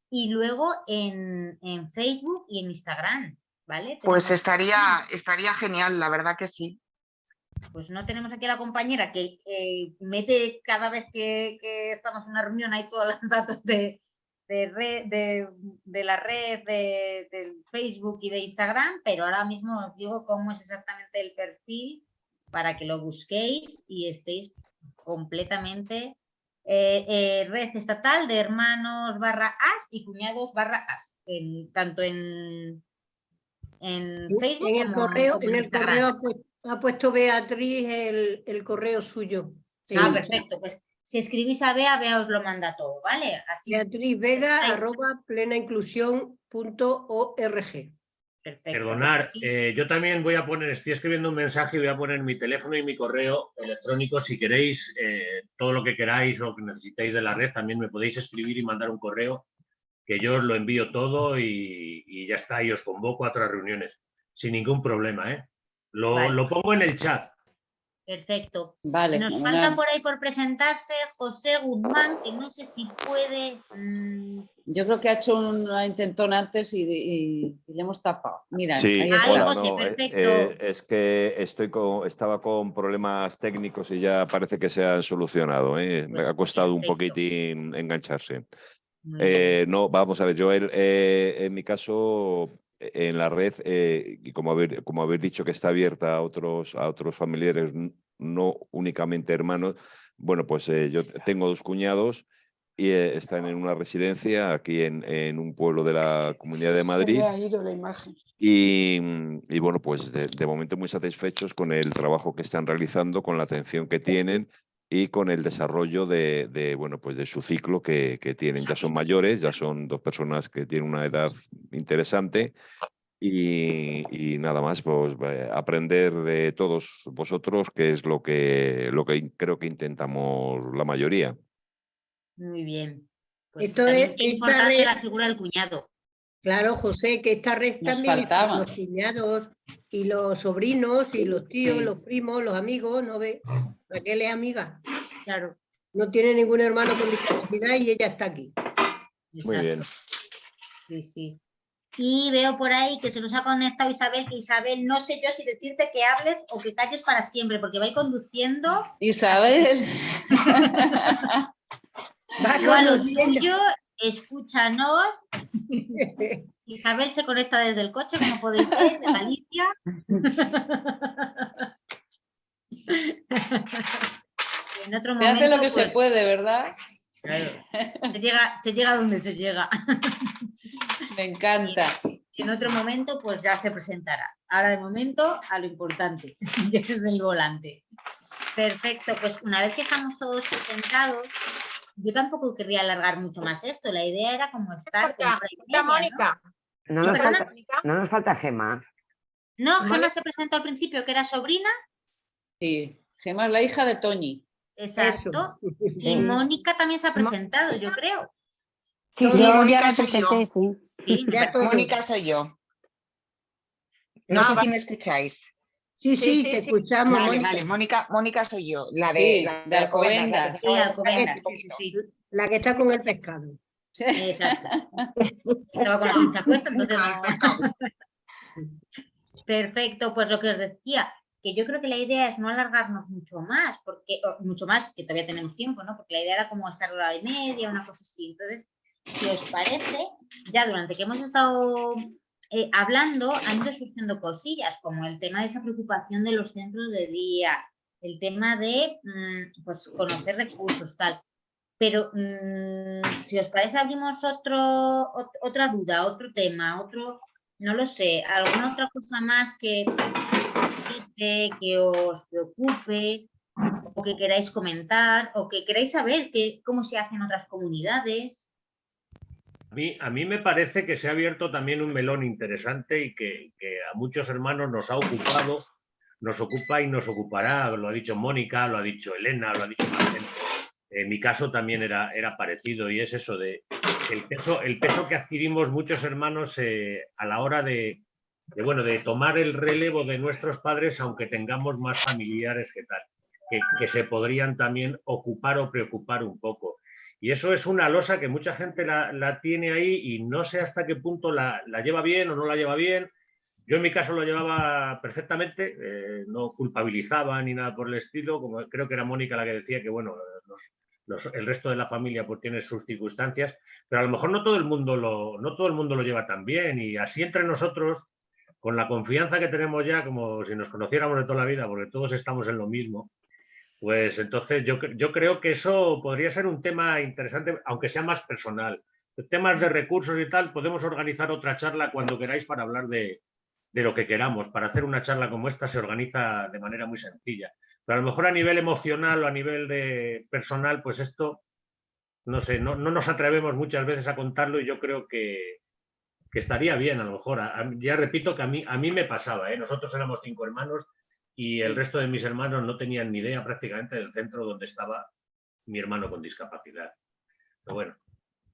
y luego en, en Facebook y en Instagram, ¿vale? Pues estaría, estaría genial, la verdad que sí. Pues no tenemos aquí a la compañera que eh, mete cada vez que, que estamos en una reunión ahí todos los datos de, de, red, de, de la red, de, Facebook y de Instagram, pero ahora mismo os digo cómo es exactamente el perfil para que lo busquéis y estéis completamente eh, eh, red estatal de hermanos barra as y cuñados barra as, en- tanto en, en Facebook En el como, correo, en el Instagram. correo ha pu- ha puesto Beatriz el, el correo suyo. Ah, Sí. perfecto. Pues si escribís a Bea, Bea os lo manda todo, ¿vale? Así Beatriz Vega estáis- arroba plenainclusión.org. Perfecto. Perdonar, pues así- eh, yo también voy a poner, estoy escribiendo un mensaje y voy a poner mi teléfono y mi correo electrónico. Si queréis eh, todo lo que queráis o lo que necesitéis de la red, también me podéis escribir y mandar un correo que yo os lo envío todo y, y ya está, y os convoco a otras reuniones sin ningún problema. ¿eh? Lo, Vale. lo pongo en el chat. Perfecto. Vale, Nos fenomenal. falta por ahí por presentarse José Guzmán, que no sé si puede. mm, Yo creo que ha hecho una intentona antes y, y- y le hemos tapado. Mira, Sí, ahí está. hola, José, no, eh, perfecto. eh, es que estoy con, estaba con problemas técnicos y ya parece que se han solucionado. ¿eh? Me Pues ha costado un perfecto. poquitín engancharse. Eh, no, vamos a ver, Joel, eh, en mi caso, en la red, eh, y como haber, como haber dicho que está abierta a otros, a otros familiares, no únicamente hermanos, bueno, pues eh, yo tengo dos cuñados y eh, están en una residencia aquí en, en un pueblo de la Comunidad de Madrid. me ha ido la imagen. Y, y bueno, pues de, de momento muy satisfechos con el trabajo que están realizando, con la atención que tienen y con el desarrollo de, de, bueno, pues de su ciclo que, que tienen. Ya son mayores, ya son dos personas que tienen una edad interesante y, y nada más, pues eh, aprender de todos vosotros, que es lo que, lo que creo que intentamos la mayoría. Muy bien. Pues Esto es- importante red- la figura del cuñado. Claro, José, que esta red Nos también los cuñados y los sobrinos y los tíos, Sí. los primos, los amigos, ¿no ve? Raquel es amiga. Claro. No tiene ningún hermano con discapacidad y ella está aquí. Muy bien. Sí, sí. Y veo por ahí que se nos ha conectado Isabel, que Isabel, no sé yo si decirte que hables o que calles para siempre, porque va a ir conduciendo. Isabel. Va Tú a lo conduciendo. Escúchanos. Isabel se conecta desde el coche, como podéis ver, de Galicia. en otro Se hace lo que se pues, puede, ¿verdad? se llega, se llega donde se llega. Me encanta. Y en otro momento, pues ya se presentará. Ahora de momento, a lo importante, que es el volante. Perfecto, pues una vez que estamos todos presentados, yo tampoco querría alargar mucho más esto. La idea era como estar y ¿no? Mónica. No Sí, nos, falta, no nos falta Gema. No, Gemma Vale. se presentó al principio que era sobrina, Sí, Gemma es la hija de Toñi. exacto. Y Sí. Mónica también se ha presentado, yo creo. Sí, sí, ya Mónica me soy yo. presenté, sí. Ya. Mónica soy yo. No Ah, sé vale. si me escucháis. Sí, Sí, te sí. escuchamos, Vale, Mónica. vale, Mónica, Mónica soy yo, la de, Sí, la de Alcobendas. la que Alcobendas. La está con el pescado. Exacto. Estaba con la pinza puesta, entonces no. Perfecto, pues lo que os decía, que yo creo que la idea es no alargarnos mucho más, porque mucho más, que todavía tenemos tiempo, ¿no? Porque la idea era como estar hora y media, una cosa así. Entonces, si os parece, ya durante que hemos estado eh, hablando, han ido surgiendo cosillas, como el tema de esa preocupación de los centros de día, el tema de mm, pues, conocer recursos, tal. Pero mm, si os parece, abrimos otro, ot- otra duda, otro tema, otro, no lo sé, alguna otra cosa más que inquiete, que os preocupe, o que queráis comentar, o que queráis saber que, cómo se hace en otras comunidades. A mí, a mí me parece que se ha abierto también un melón interesante y que, a muchos hermanos nos ha ocupado, nos ocupa y nos ocupará, lo ha dicho Mónica, lo ha dicho Elena, lo ha dicho En mi caso también era, era parecido y es eso de el peso, el peso que adquirimos muchos hermanos eh, a la hora de, bueno, de tomar el relevo de nuestros padres, aunque tengamos más familiares que tal, que, se podrían también ocupar o preocupar un poco. Y eso es una losa que mucha gente la, tiene ahí y no sé hasta qué punto la, lleva bien o no la lleva bien. Yo en mi caso lo llevaba perfectamente, eh, no culpabilizaba ni nada por el estilo, como creo que era Mónica la que decía que bueno, el resto de la familia pues tiene sus circunstancias, pero a lo mejor no todo el mundo lo, no todo el mundo lo lleva tan bien y así entre nosotros con la confianza que tenemos ya, como si nos conociéramos de toda la vida, porque todos estamos en lo mismo, pues entonces yo, yo creo que eso podría ser un tema interesante, aunque sea más personal. Temas de recursos y tal, podemos organizar otra charla cuando queráis para hablar de, de lo que queramos. Para hacer una charla como esta se organiza de manera muy sencilla. Pero a lo mejor a nivel emocional o a nivel de personal, pues esto, no sé, no, no nos atrevemos muchas veces a contarlo y yo creo que, que estaría bien a lo mejor. ya repito que a mí, a mí me pasaba, ¿eh? nosotros éramos cinco hermanos y el resto de mis hermanos no tenían ni idea prácticamente del centro donde estaba mi hermano con discapacidad. Pero bueno.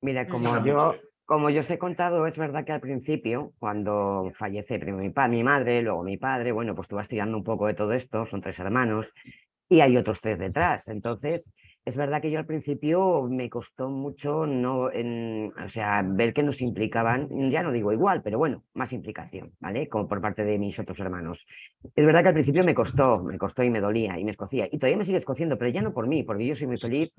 Mira, como yo, como yo os he contado, es verdad que al principio, cuando fallece primero mi, mi madre, luego mi padre, bueno, pues tú vas tirando un poco de todo esto, son tres hermanos, y hay otros tres detrás. Entonces, es verdad que yo al principio me costó mucho no, en, o sea, ver que nos implicaban, ya no digo igual, pero bueno, más implicación, ¿vale? Como por parte de mis otros hermanos. Es verdad que al principio me costó, me costó y me dolía y me escocía. Y todavía me sigue escociendo, pero ya no por mí, porque yo soy muy feliz.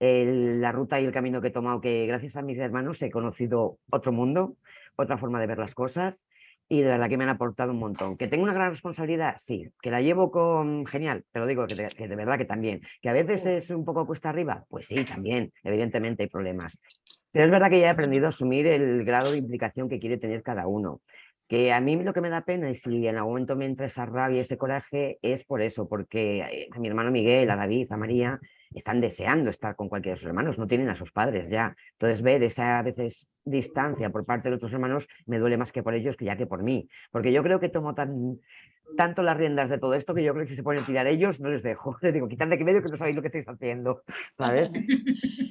la ruta y el camino que he tomado, que gracias a mis hermanos he conocido otro mundo, otra forma de ver las cosas y de verdad que me han aportado un montón. ¿Que tengo una gran responsabilidad? Sí. ¿Que la llevo con genial? Te lo digo, que de, verdad que también. ¿Que a veces es un poco cuesta arriba? Pues sí, también. Evidentemente hay problemas. Pero es verdad que ya he aprendido a asumir el grado de implicación que quiere tener cada uno. Que a mí lo que me da pena y si en algún momento me entra esa rabia, ese coraje, es por eso, porque eh, a mi hermano Miguel, a David, a María, están deseando estar con cualquiera de sus hermanos, no tienen a sus padres ya. Entonces ver esa a veces distancia por parte de otros hermanos me duele más que por ellos que ya que por mí, porque yo creo que tomo tan, tanto las riendas de todo esto que yo creo que si se ponen a tirar ellos no les dejo. Les digo, quitad de aquí medio que no sabéis lo que estáis haciendo, ¿sabes?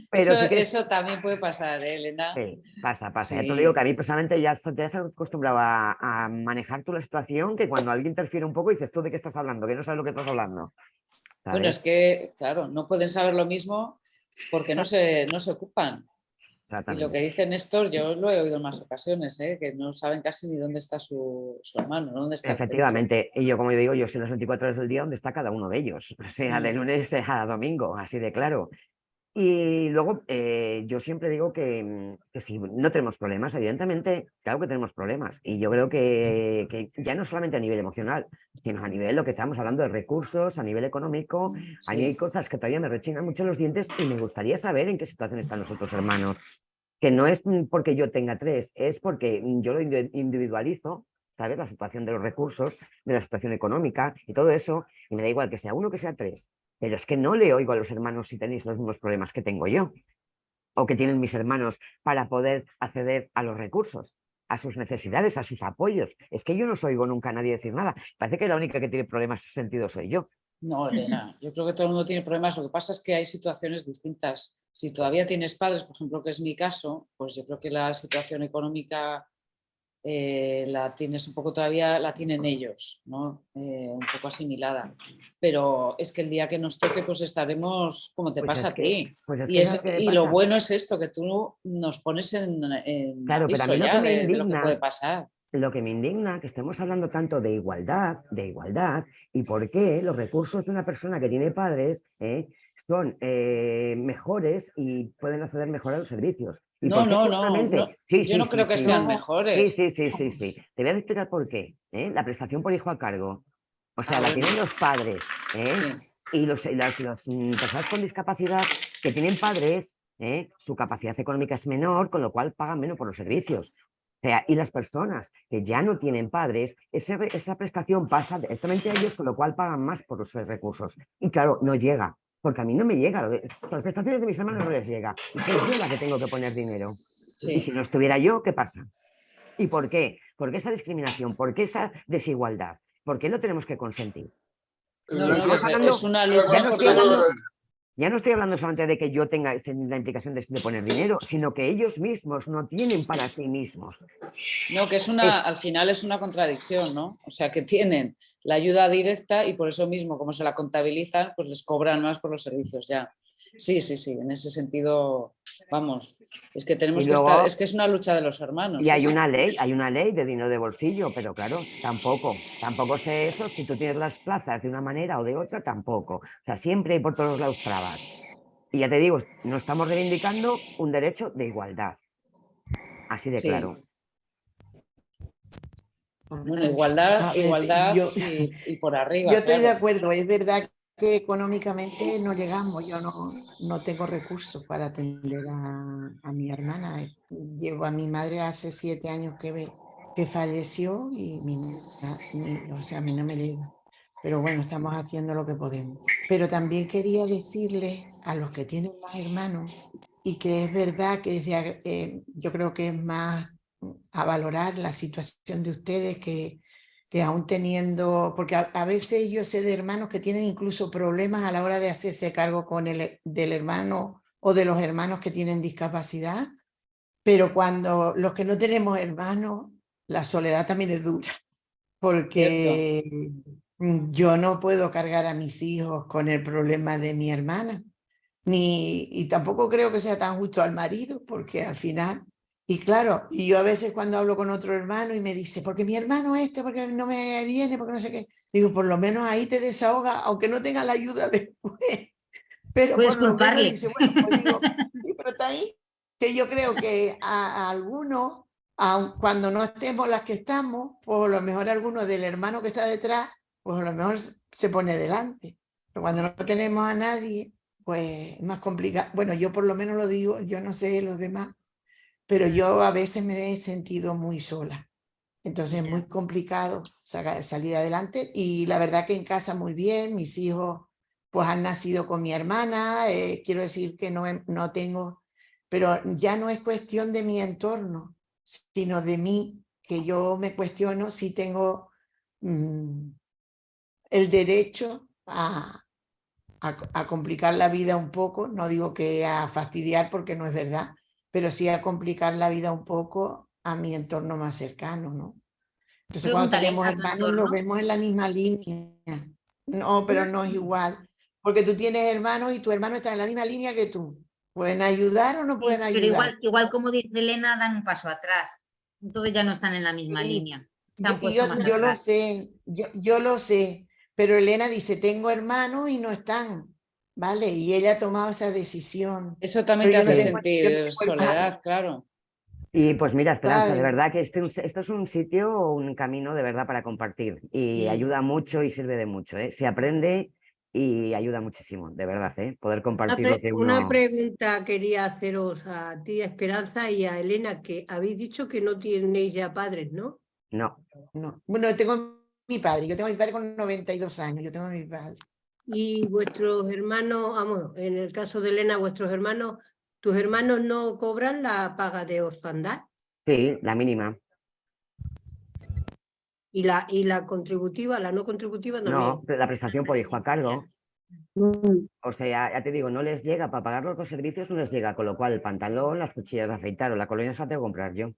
Pero eso, eso también puede pasar, ¿eh, Elena. Sí, pasa, pasa. Ya te digo que a mí personalmente ya te has acostumbrado a, a, manejar tú la situación que cuando alguien interfiere un poco dices, ¿tú de qué estás hablando? Que no sabes lo que estás hablando. Bueno, es que, claro, no pueden saber lo mismo porque no se, no se ocupan. Y lo que dice Néstor, yo lo he oído en más ocasiones, ¿eh? que no saben casi ni dónde está su, hermano, dónde está Efectivamente, y yo como digo, yo sé las 24 horas del día dónde está cada uno de ellos, o sea, de mm. lunes a domingo, así de claro. Y luego eh, yo siempre digo que, mm, que, si no tenemos problemas, evidentemente, claro que tenemos problemas. Y yo creo que, que, ya no solamente a nivel emocional, sino a nivel lo que estamos hablando de recursos, a nivel económico, hay cosas que todavía me rechinan mucho los dientes y me gustaría saber en qué situación están los otros hermanos. Que no es mm, porque yo tenga tres, es porque mm, yo lo individualizo, ¿sabes? La situación de los recursos, de la situación económica y todo eso, y me da igual que sea uno que sea tres pero es que no le oigo a los hermanos si tenéis los mismos problemas que tengo yo o que tienen mis hermanos para poder acceder a los recursos, a sus necesidades, a sus apoyos. Es que yo no oigo nunca a nadie decir nada. Parece que la única que tiene problemas en ese sentido soy yo. No, Elena, yo creo que todo el mundo tiene problemas. Lo que pasa es que hay situaciones distintas. Si todavía tienes padres, por ejemplo, que es mi caso, pues yo creo que la situación económica eh, la tienes un poco todavía, la tienen ellos, ¿no? Eh, un poco asimilada. Pero es que el día que nos toque, pues estaremos como te pues pasa a ti. Pues y, lo bueno es esto, que tú nos pones en, claro, pero a mí lo que me indigna, puede pasar. Lo que me indigna, que estemos hablando tanto de igualdad, de igualdad, y por qué los recursos de una persona que tiene padres eh, son mejores y pueden acceder mejor a los servicios. No, no, no, Yo no creo que sean mejores. Sí, sí, sí, sí, Te voy a explicar por qué. ¿eh? La prestación por hijo a cargo. O sea, la tienen los padres. ¿eh? Y los, las, mm, personas con discapacidad que tienen padres, ¿eh? su capacidad económica es menor, con lo cual pagan menos por los servicios. O sea, y las personas que ya no tienen padres, esa prestación pasa directamente a ellos, con lo cual pagan más por los recursos. Y claro, no llega porque a mí no me llega, lo de, las prestaciones de mis hermanos no les llega, y soy yo la que tengo que poner dinero. Y si no estuviera yo, ¿qué pasa? ¿Y por qué? ¿Por qué esa discriminación? ¿Por qué esa desigualdad? ¿Por qué no tenemos que consentir? No, no, es, una lucha Ya no estoy hablando solamente de que yo tenga la implicación de, de, poner dinero, sino que ellos mismos no tienen para sí mismos. No, que es una, al final es una contradicción, ¿no? O sea, que tienen la ayuda directa y por eso mismo, como se la contabilizan, pues les cobran más por los servicios ya. Sí, sí, sí, en ese sentido, vamos, es que tenemos luego, que estar, es que es una lucha de los hermanos. Y hay sí, una ley, hay una ley de dinero de bolsillo, pero claro, tampoco, tampoco sé eso, si tú tienes las plazas de una manera o de otra, tampoco. O sea, siempre hay por todos lados trabas. Y ya te digo, no estamos reivindicando un derecho de igualdad. Así de Sí. claro. Bueno, igualdad, A ver, igualdad yo- y, y por arriba. Yo estoy de acuerdo, es verdad que económicamente no llegamos, yo no, no tengo recursos para atender a, a mi hermana. Llevo a mi madre hace siete años que, que falleció y mi, mi- o sea, a mí no me llega. Pero bueno, estamos haciendo lo que podemos. Pero también quería decirles a los que tienen más hermanos y que es verdad que desde eh, yo creo que es más a valorar la situación de ustedes que, que aún teniendo, porque a, a veces yo sé de hermanos que tienen incluso problemas a la hora de hacerse cargo con el, del hermano o de los hermanos que tienen discapacidad, pero cuando los que no tenemos hermanos, la soledad también es dura, porque yo no puedo cargar a mis hijos con el problema de mi hermana, ni, y tampoco creo que sea tan justo al marido, porque al final y claro, y yo a veces cuando hablo con otro hermano y me dice, porque mi hermano este, porque no me viene, porque no sé qué, digo, por lo menos ahí te desahoga, aunque no tenga la ayuda después. Pero Puedes por lo menos dice, bueno, pues digo, sí, pero está ahí, que yo creo que a, a algunos, cuando no estemos las que estamos, pues a lo mejor alguno del hermano que está detrás, pues a lo mejor se pone delante. Pero cuando no tenemos a nadie, pues es más complicado. Bueno, yo por lo menos lo digo, yo no sé los demás, pero yo a veces me he sentido muy sola. Entonces es muy complicado salir adelante y la verdad que en casa muy bien, mis hijos pues han nacido con mi hermana, eh, quiero decir que no, no tengo, pero ya no es cuestión de mi entorno, sino de mí, que yo me cuestiono si tengo mm, el derecho a, a, a complicar la vida un poco, no digo que a fastidiar porque no es verdad, pero sí a complicar la vida un poco a mi entorno más cercano, ¿no? Entonces cuando tenemos hermanos nos vemos en la misma línea. No, pero no es igual, porque tú tienes hermanos y tu hermano está en la misma línea que tú. ¿Pueden ayudar o no pueden Pero ayudar? igual, igual como dice Elena, dan un paso atrás. Entonces ya no están en la misma Sí, línea. Yo, yo- lo sé, yo, yo lo sé, pero Elena dice, tengo hermanos y no están, ¿vale? Y ella ha tomado esa decisión. Eso también Pero te no hace tengo- sentir soledad, claro. Y pues mira, Esperanza, de verdad que este, esto es un sitio, un camino de verdad para compartir y ayuda mucho y sirve de mucho, ¿eh? Se aprende y ayuda muchísimo, de verdad, ¿eh? Poder Una, compartir lo que una uno... pregunta quería haceros a ti, Esperanza, y a Elena, que habéis dicho que no tenéis ya padres, ¿no? No, No. Bueno, tengo mi padre, yo tengo a mi padre con 92 años, yo tengo a mi padre. Y vuestros hermanos, vamos, en el caso de Elena, vuestros hermanos, ¿tus hermanos no cobran la paga de orfandad? sí, la mínima. Y la, y la contributiva, la no contributiva. No, pero la prestación por hijo a cargo. O sea, ya te digo, no les llega para pagar los dos servicios, no les llega, con lo cual el pantalón, las cuchillas de afeitar o la colonia se la tengo que comprar yo.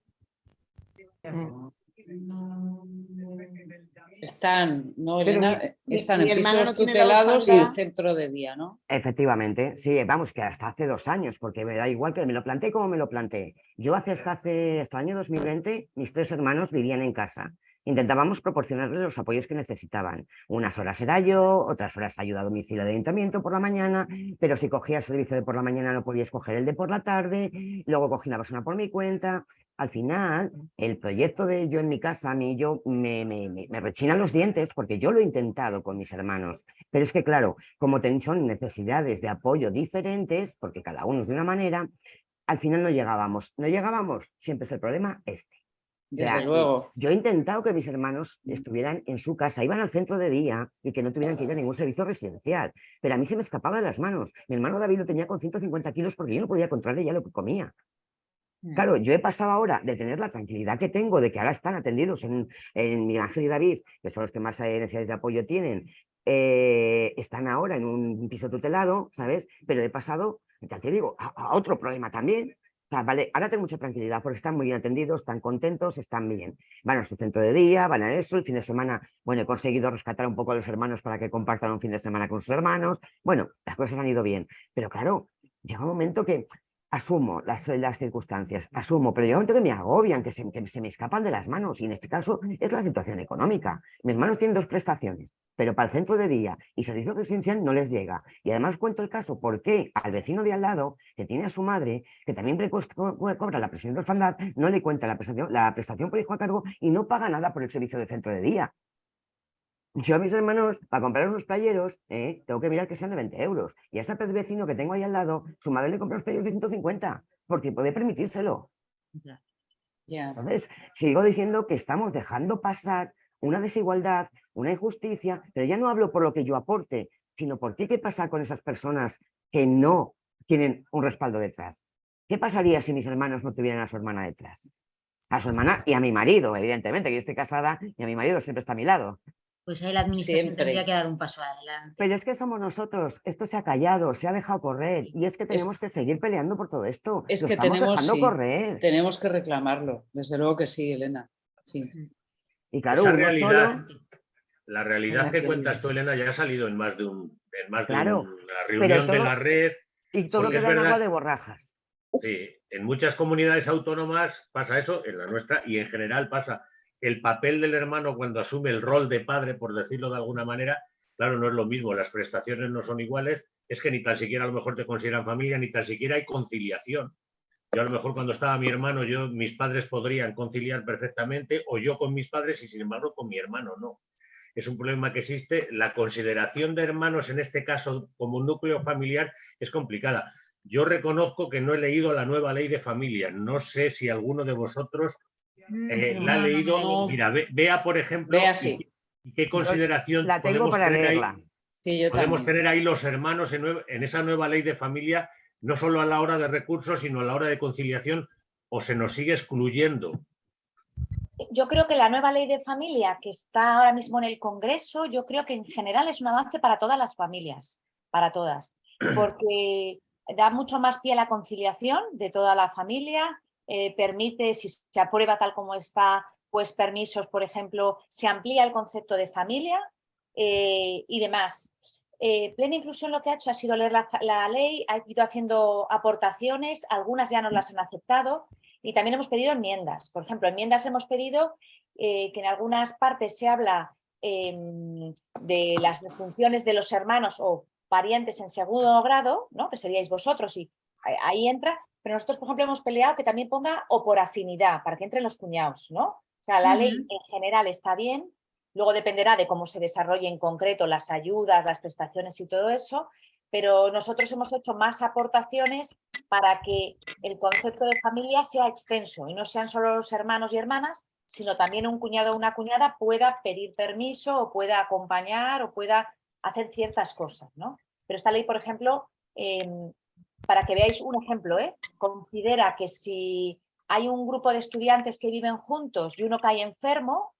Están, ¿no, Elena? mi- Están mi en pisos tutelados y orfandad. centro de día, ¿no? Efectivamente, sí, vamos, que hasta hace dos años, porque me da igual que me lo planteé como me lo planteé. Yo hace hasta hace hasta el año 2020, mis tres hermanos vivían en casa. Intentábamos proporcionarles los apoyos que necesitaban. Unas horas era yo, otras horas ayuda a domicilio de ayuntamiento por la mañana, pero si cogía el servicio de por la mañana no podía escoger el de por la tarde, luego cogí una persona por mi cuenta. Al final, el proyecto de yo en mi casa, a mí yo me, me, me, rechinan los dientes porque yo lo he intentado con mis hermanos. Pero es que, claro, como son necesidades de apoyo diferentes, porque cada uno es de una manera, al final no llegábamos. No llegábamos, siempre es el problema este. O sea, Desde luego. Yo he intentado que mis hermanos estuvieran en su casa, iban al centro de día y que no tuvieran que ir a ningún servicio residencial. Pero a mí se me escapaba de las manos. Mi hermano David lo tenía con 150 kilos porque yo no podía controlarle ya lo que comía. Claro, yo he pasado ahora de tener la tranquilidad que tengo de que ahora están atendidos en, en Miguel Ángel y David, que son los que más eh, necesidades de apoyo tienen, eh, están ahora en un piso tutelado, ¿sabes? Pero he pasado, ya te digo, a, a otro problema también. O sea, vale, ahora tengo mucha tranquilidad porque están muy bien atendidos, están contentos, están bien. Van a su centro de día, van a eso, el fin de semana, bueno, he conseguido rescatar un poco a los hermanos para que compartan un fin de semana con sus hermanos. Bueno, las cosas han ido bien. Pero claro, llega un momento que asumo las, las circunstancias, asumo, pero llega un momento que me agobian, que se, que se me escapan de las manos, y en este caso es la situación económica. Mis hermanos tienen dos prestaciones, pero para el centro de día y servicio residencial no les llega. Y además cuento el caso porque al vecino de al lado, que tiene a su madre, que también cobra la prestación de orfandad, no le cuenta la prestación, la prestación por hijo a cargo y no paga nada por el servicio de centro de día. Yo a mis hermanos, para comprar unos playeros, eh, tengo que mirar que sean de 20 euros. Y a ese vecino que tengo ahí al lado, su madre le compra los playeros de 150, porque puede permitírselo. Entonces, sigo diciendo que estamos dejando pasar una desigualdad, una injusticia, pero ya no hablo por lo que yo aporte, sino por qué qué pasa con esas personas que no tienen un respaldo detrás. ¿Qué pasaría si mis hermanos no tuvieran a su hermana detrás? A su hermana y a mi marido, evidentemente, que yo estoy casada y a mi marido siempre está a mi lado. Pues ahí la administración Siempre. tendría que dar un paso adelante. Pero es que somos nosotros, esto se ha callado, se ha dejado correr y es que tenemos que seguir peleando por todo esto. Es Lo que tenemos, dejando sí, correr. tenemos que reclamarlo, desde luego que sí, Elena. Sí. Y claro, Esa uno realidad, solo- la realidad La que cuentas tú, Elena, ya ha salido en más de un, en más de Claro, una reunión de la red. y todo queda en agua verdad- de borrajas. Sí, en muchas comunidades autónomas pasa eso, en la nuestra y en general pasa. El papel del hermano cuando asume el rol de padre, por decirlo de alguna manera, claro, no es lo mismo, las prestaciones no son iguales, es que ni tan siquiera a lo mejor te consideran familia, ni tan siquiera hay conciliación. Yo a lo mejor cuando estaba mi hermano, yo, mis padres podrían conciliar perfectamente, o yo con mis padres y sin embargo con mi hermano no. Es un problema que existe. La consideración de hermanos en este caso como un núcleo familiar es complicada. Yo reconozco que no he leído la nueva ley de familia. No sé si alguno de vosotros eh, No, la ha no, no leído. Mira, ve- vea, por ejemplo, Vea, y sí. qué- y qué consideración La tengo podemos para tener ahí- leerla. Sí, yo podemos también. tener ahí los hermanos en esa nueva ley de familia, no solo a la hora de recursos, sino a la hora de conciliación, o se nos sigue excluyendo. Yo creo que la nueva ley de familia que está ahora mismo en el Congreso, yo creo que en general es un avance para todas las familias, para todas, porque da mucho más pie a la conciliación de toda la familia, eh, permite, si se aprueba tal como está, pues permisos, por ejemplo, se amplía el concepto de familia eh, y demás. Eh, Plena Inclusión lo que ha hecho ha sido leer la, ley, ha ido haciendo aportaciones, algunas ya nos las han aceptado y también hemos pedido enmiendas. Por ejemplo, enmiendas hemos pedido que en algunas partes se habla em, de las funciones de los hermanos o parientes en segundo grado, ¿no? que seríais vosotros y ahí entra, pero nosotros, por ejemplo, hemos peleado que también ponga o por afinidad, para que entren los cuñados, ¿no? O sea, la ley en general está bien, luego dependerá de cómo se desarrolle en concreto las ayudas, las prestaciones y todo eso, pero nosotros hemos hecho más aportaciones para que el concepto de familia sea extenso y no sean solo los hermanos y hermanas, sino también un cuñado o una cuñada pueda pedir permiso o pueda acompañar o pueda hacer ciertas cosas, ¿no? Pero esta ley, por ejemplo, em, para que veáis un ejemplo, ¿eh? considera que si hay un grupo de estudiantes que viven juntos y uno cae enfermo,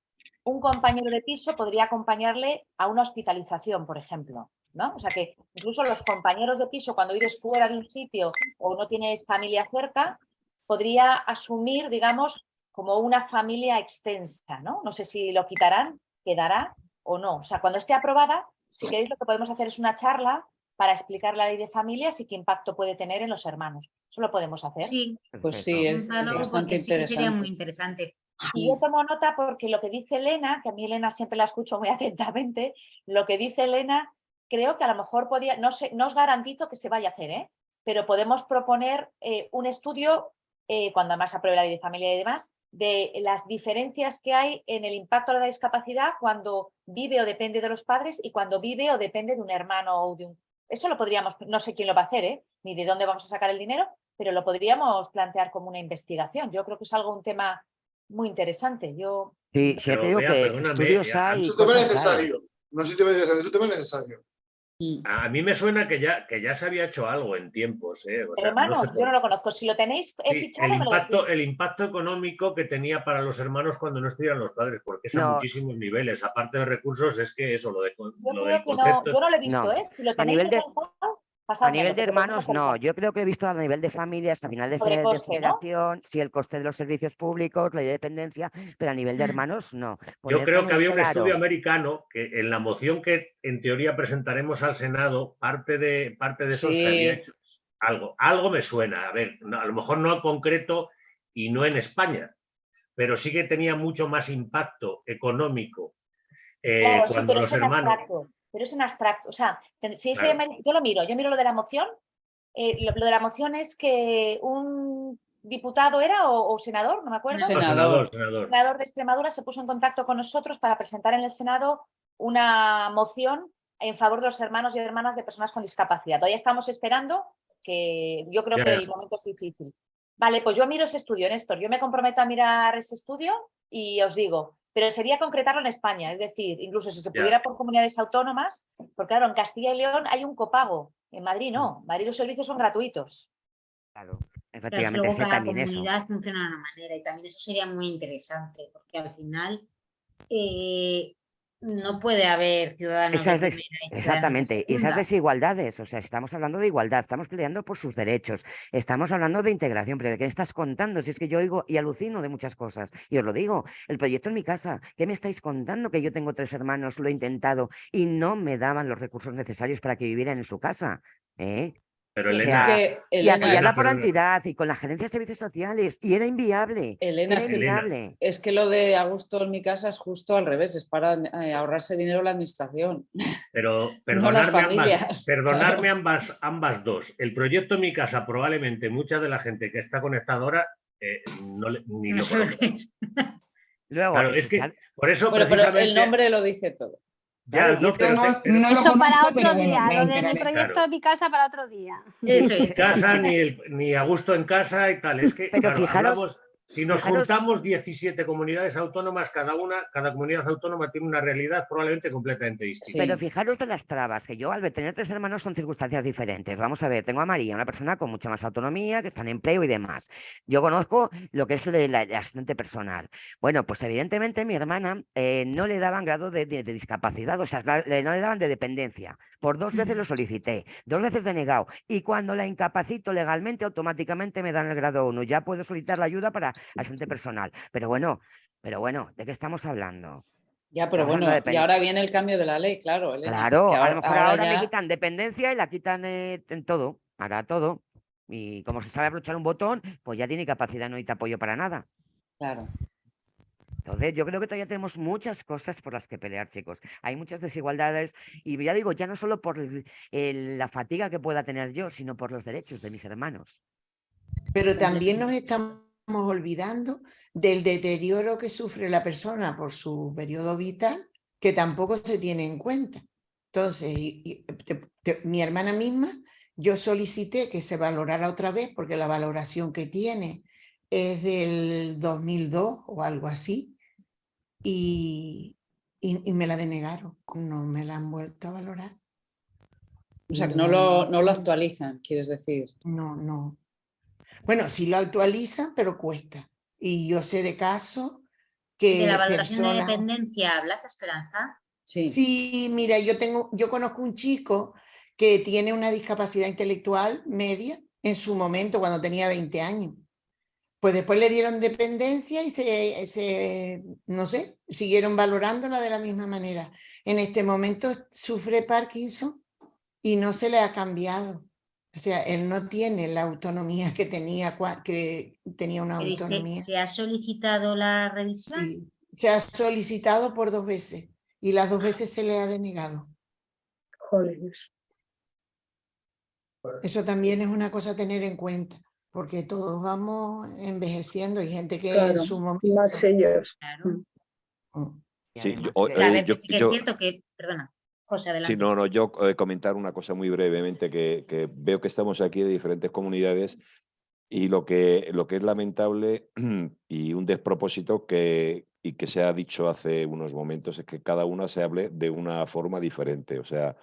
un compañero de piso podría acompañarle a una hospitalización, por ejemplo. ¿no? O sea que incluso los compañeros de piso, cuando vives fuera de un sitio o no tienes familia cerca, podría asumir, digamos, como una familia extensa. ¿no? no sé si lo quitarán, quedará o no. O sea, cuando esté aprobada, si queréis lo que podemos hacer es una charla para explicar la ley de familias y qué impacto puede tener en los hermanos. Eso lo podemos hacer. Sí, Pues sí, es, bastante sí que sería interesante. muy interesante. Y yo tomo nota porque lo que dice Elena, que a mí Elena siempre la escucho muy atentamente, lo que dice Elena, creo que a lo mejor podía, no, sé, no os garantizo que se vaya a hacer, ¿eh? pero podemos proponer eh, un estudio, eh, cuando además apruebe la ley de familia y demás, de las diferencias que hay en el impacto de la discapacidad cuando vive o depende de los padres y cuando vive o depende de un hermano o de un... Eso lo podríamos, no sé quién lo va a hacer, ¿eh? ni de dónde vamos a sacar el dinero, pero lo podríamos plantear como una investigación. Yo creo que es algo, un tema muy interesante. Yo Sí, sí, ya Pero te digo vea, que estudios hay. Es un tema necesario. No es un tema es un tema necesario. A mí me suena que ya, que ya se había hecho algo en tiempos. ¿eh? O sea, no Hermanos, sé yo no lo conozco. Si lo tenéis Sí, fichado, el, me lo impacto, decís. el impacto económico que tenía para los hermanos cuando no estuvieran los padres, porque es a muchísimos niveles. Aparte de recursos, es que eso, lo, de, Yo lo creo del que no, yo no lo he visto, No. ¿eh? Si lo A tenéis nivel de- A nivel de hermanos, no. Yo creo que he visto a nivel de familias, a nivel de, de coste, ¿no? federación, sí, el coste de los servicios públicos, la dependencia, pero a nivel de Mm. hermanos, no. Yo creo que había un estudio americano que en la moción que en teoría presentaremos al Senado, parte de, parte de eso se había Sí. hecho. Algo, algo me suena. A ver, no- a lo mejor no en concreto y no en España, pero sí que tenía mucho más impacto económico eh, Claro, cuando los hermanos. abstracto. Pero es en abstracto. O sea, si ese Claro. yo lo miro, yo miro lo de la moción. eh, lo, lo de la moción es que un diputado era o, o senador, no me acuerdo. No, senador, senador. senador de Extremadura se puso en contacto con nosotros para presentar en el Senado una moción en favor de los hermanos y hermanas de personas con discapacidad. Todavía estamos esperando, que yo creo Ya, que ya. el momento es difícil. Vale, pues yo miro ese estudio, Néstor. Yo me comprometo a mirar ese estudio y os digo, pero sería concretarlo en España, es decir, incluso si se pudiera por comunidades autónomas, porque claro, en Castilla y León hay un copago, en Madrid no, en Madrid los servicios son gratuitos. Claro, Pero efectivamente, luego sé cada también eso. comunidad funciona de una manera y también eso sería muy interesante porque al final eh, no puede haber ciudadanos Esas de primera de exactamente, y esas desigualdades, o sea, estamos hablando de igualdad, estamos peleando por sus derechos, estamos hablando de integración, pero ¿de qué estás contando? Si es que yo oigo y alucino de muchas cosas, y os lo digo, el proyecto en mi casa, ¿qué me estáis contando? Que yo tengo tres hermanos, lo he intentado y no me daban los recursos necesarios para que vivieran en su casa, ¿eh? Pero O Elena, sea, que, y apoyada por la entidad y con la gerencia de servicios sociales, y era inviable, Elena, era es Elena. inviable. es que lo de Augusto en mi casa es justo al revés, es para eh, ahorrarse dinero la administración. Pero No las perdonarme, ambas, perdonarme claro. ambas, ambas dos. El proyecto Mi Casa, probablemente mucha de la gente que está conectada ahora eh, no le- ni No lo es. Luego, Claro, es que por eso Bueno, pero el nombre lo dice todo. Ya, no, pero no- pero- Eso para conozco, otro día, lo de mi enteraré. proyecto Claro. de mi casa para otro día. Eso ni es. casa, ni, el- ni a gusto en casa y tal. Es que, Pero claro, fijaros- hablamos- si nos fijaros- juntamos 17 comunidades autónomas, cada una, cada comunidad autónoma tiene una realidad probablemente completamente distinta. Pero fijaros de las trabas, que yo al tener tres hermanos son circunstancias diferentes. Vamos a ver, tengo a María, una persona con mucha más autonomía, que está en empleo y demás. Yo conozco lo que es el, el- el asistente personal. Bueno, pues evidentemente mi hermana eh, no le daban grado de, de- de discapacidad, o sea, no le daban de dependencia. Por dos veces lo solicité, dos veces denegado. Y cuando la incapacito legalmente, automáticamente me dan el grado 1. Ya puedo solicitar la ayuda para asistente personal. Pero bueno, pero bueno, ¿de qué estamos hablando? Ya, pero bueno, y ahora viene el cambio de la ley, claro, Elena. Claro, que a lo mejor ahora, ya- le quitan dependencia y la quitan eh, en todo, hará todo. Y como se sabe abrochar un botón, pues ya tiene capacidad, no necesita apoyo para nada. Claro. Entonces, yo creo que todavía tenemos muchas cosas por las que pelear, chicos. Hay muchas desigualdades y ya digo, ya no solo por el- el- la fatiga que pueda tener yo, sino por los derechos de mis hermanos. Pero también nos estamos olvidando del deterioro que sufre la persona por su periodo vital, que tampoco se tiene en cuenta. Entonces, y- y te- te- mi hermana misma, yo solicité que se valorara otra vez, porque la valoración que tiene es del 2002 o algo así, y, y, y me la denegaron, no me la han vuelto a valorar. O sea, que no lo, no lo actualizan, quieres decir. No, no. Bueno, sí lo actualizan, pero cuesta. Y yo sé de casos que De la valoración de dependencia hablas, Esperanza. Sí. Sí, mira, yo tengo, yo conozco un chico que tiene una discapacidad intelectual media en su momento cuando tenía 20 años. Pues después le dieron dependencia y se, se, no sé, siguieron valorándola de la misma manera. En este momento sufre Parkinson y no se le ha cambiado. O sea, él no tiene la autonomía que tenía, que tenía una ¿y se, autonomía. se ha solicitado la revisión? Sí, se ha solicitado por dos veces y las dos veces se le ha denegado. Eso también es una cosa a tener en cuenta, porque todos vamos envejeciendo. Hay gente que en su momento... más ellos. Claro. Mm. Y Sí, yo- eh, yo- sí que es yo- cierto que, perdona, José, adelante. Sí, no, no, yo eh, comentar una cosa muy brevemente, que, que veo que estamos aquí de diferentes comunidades y lo que, lo que es lamentable y un despropósito que, y que se ha dicho hace unos momentos es que cada una se hable de una forma diferente. O sea,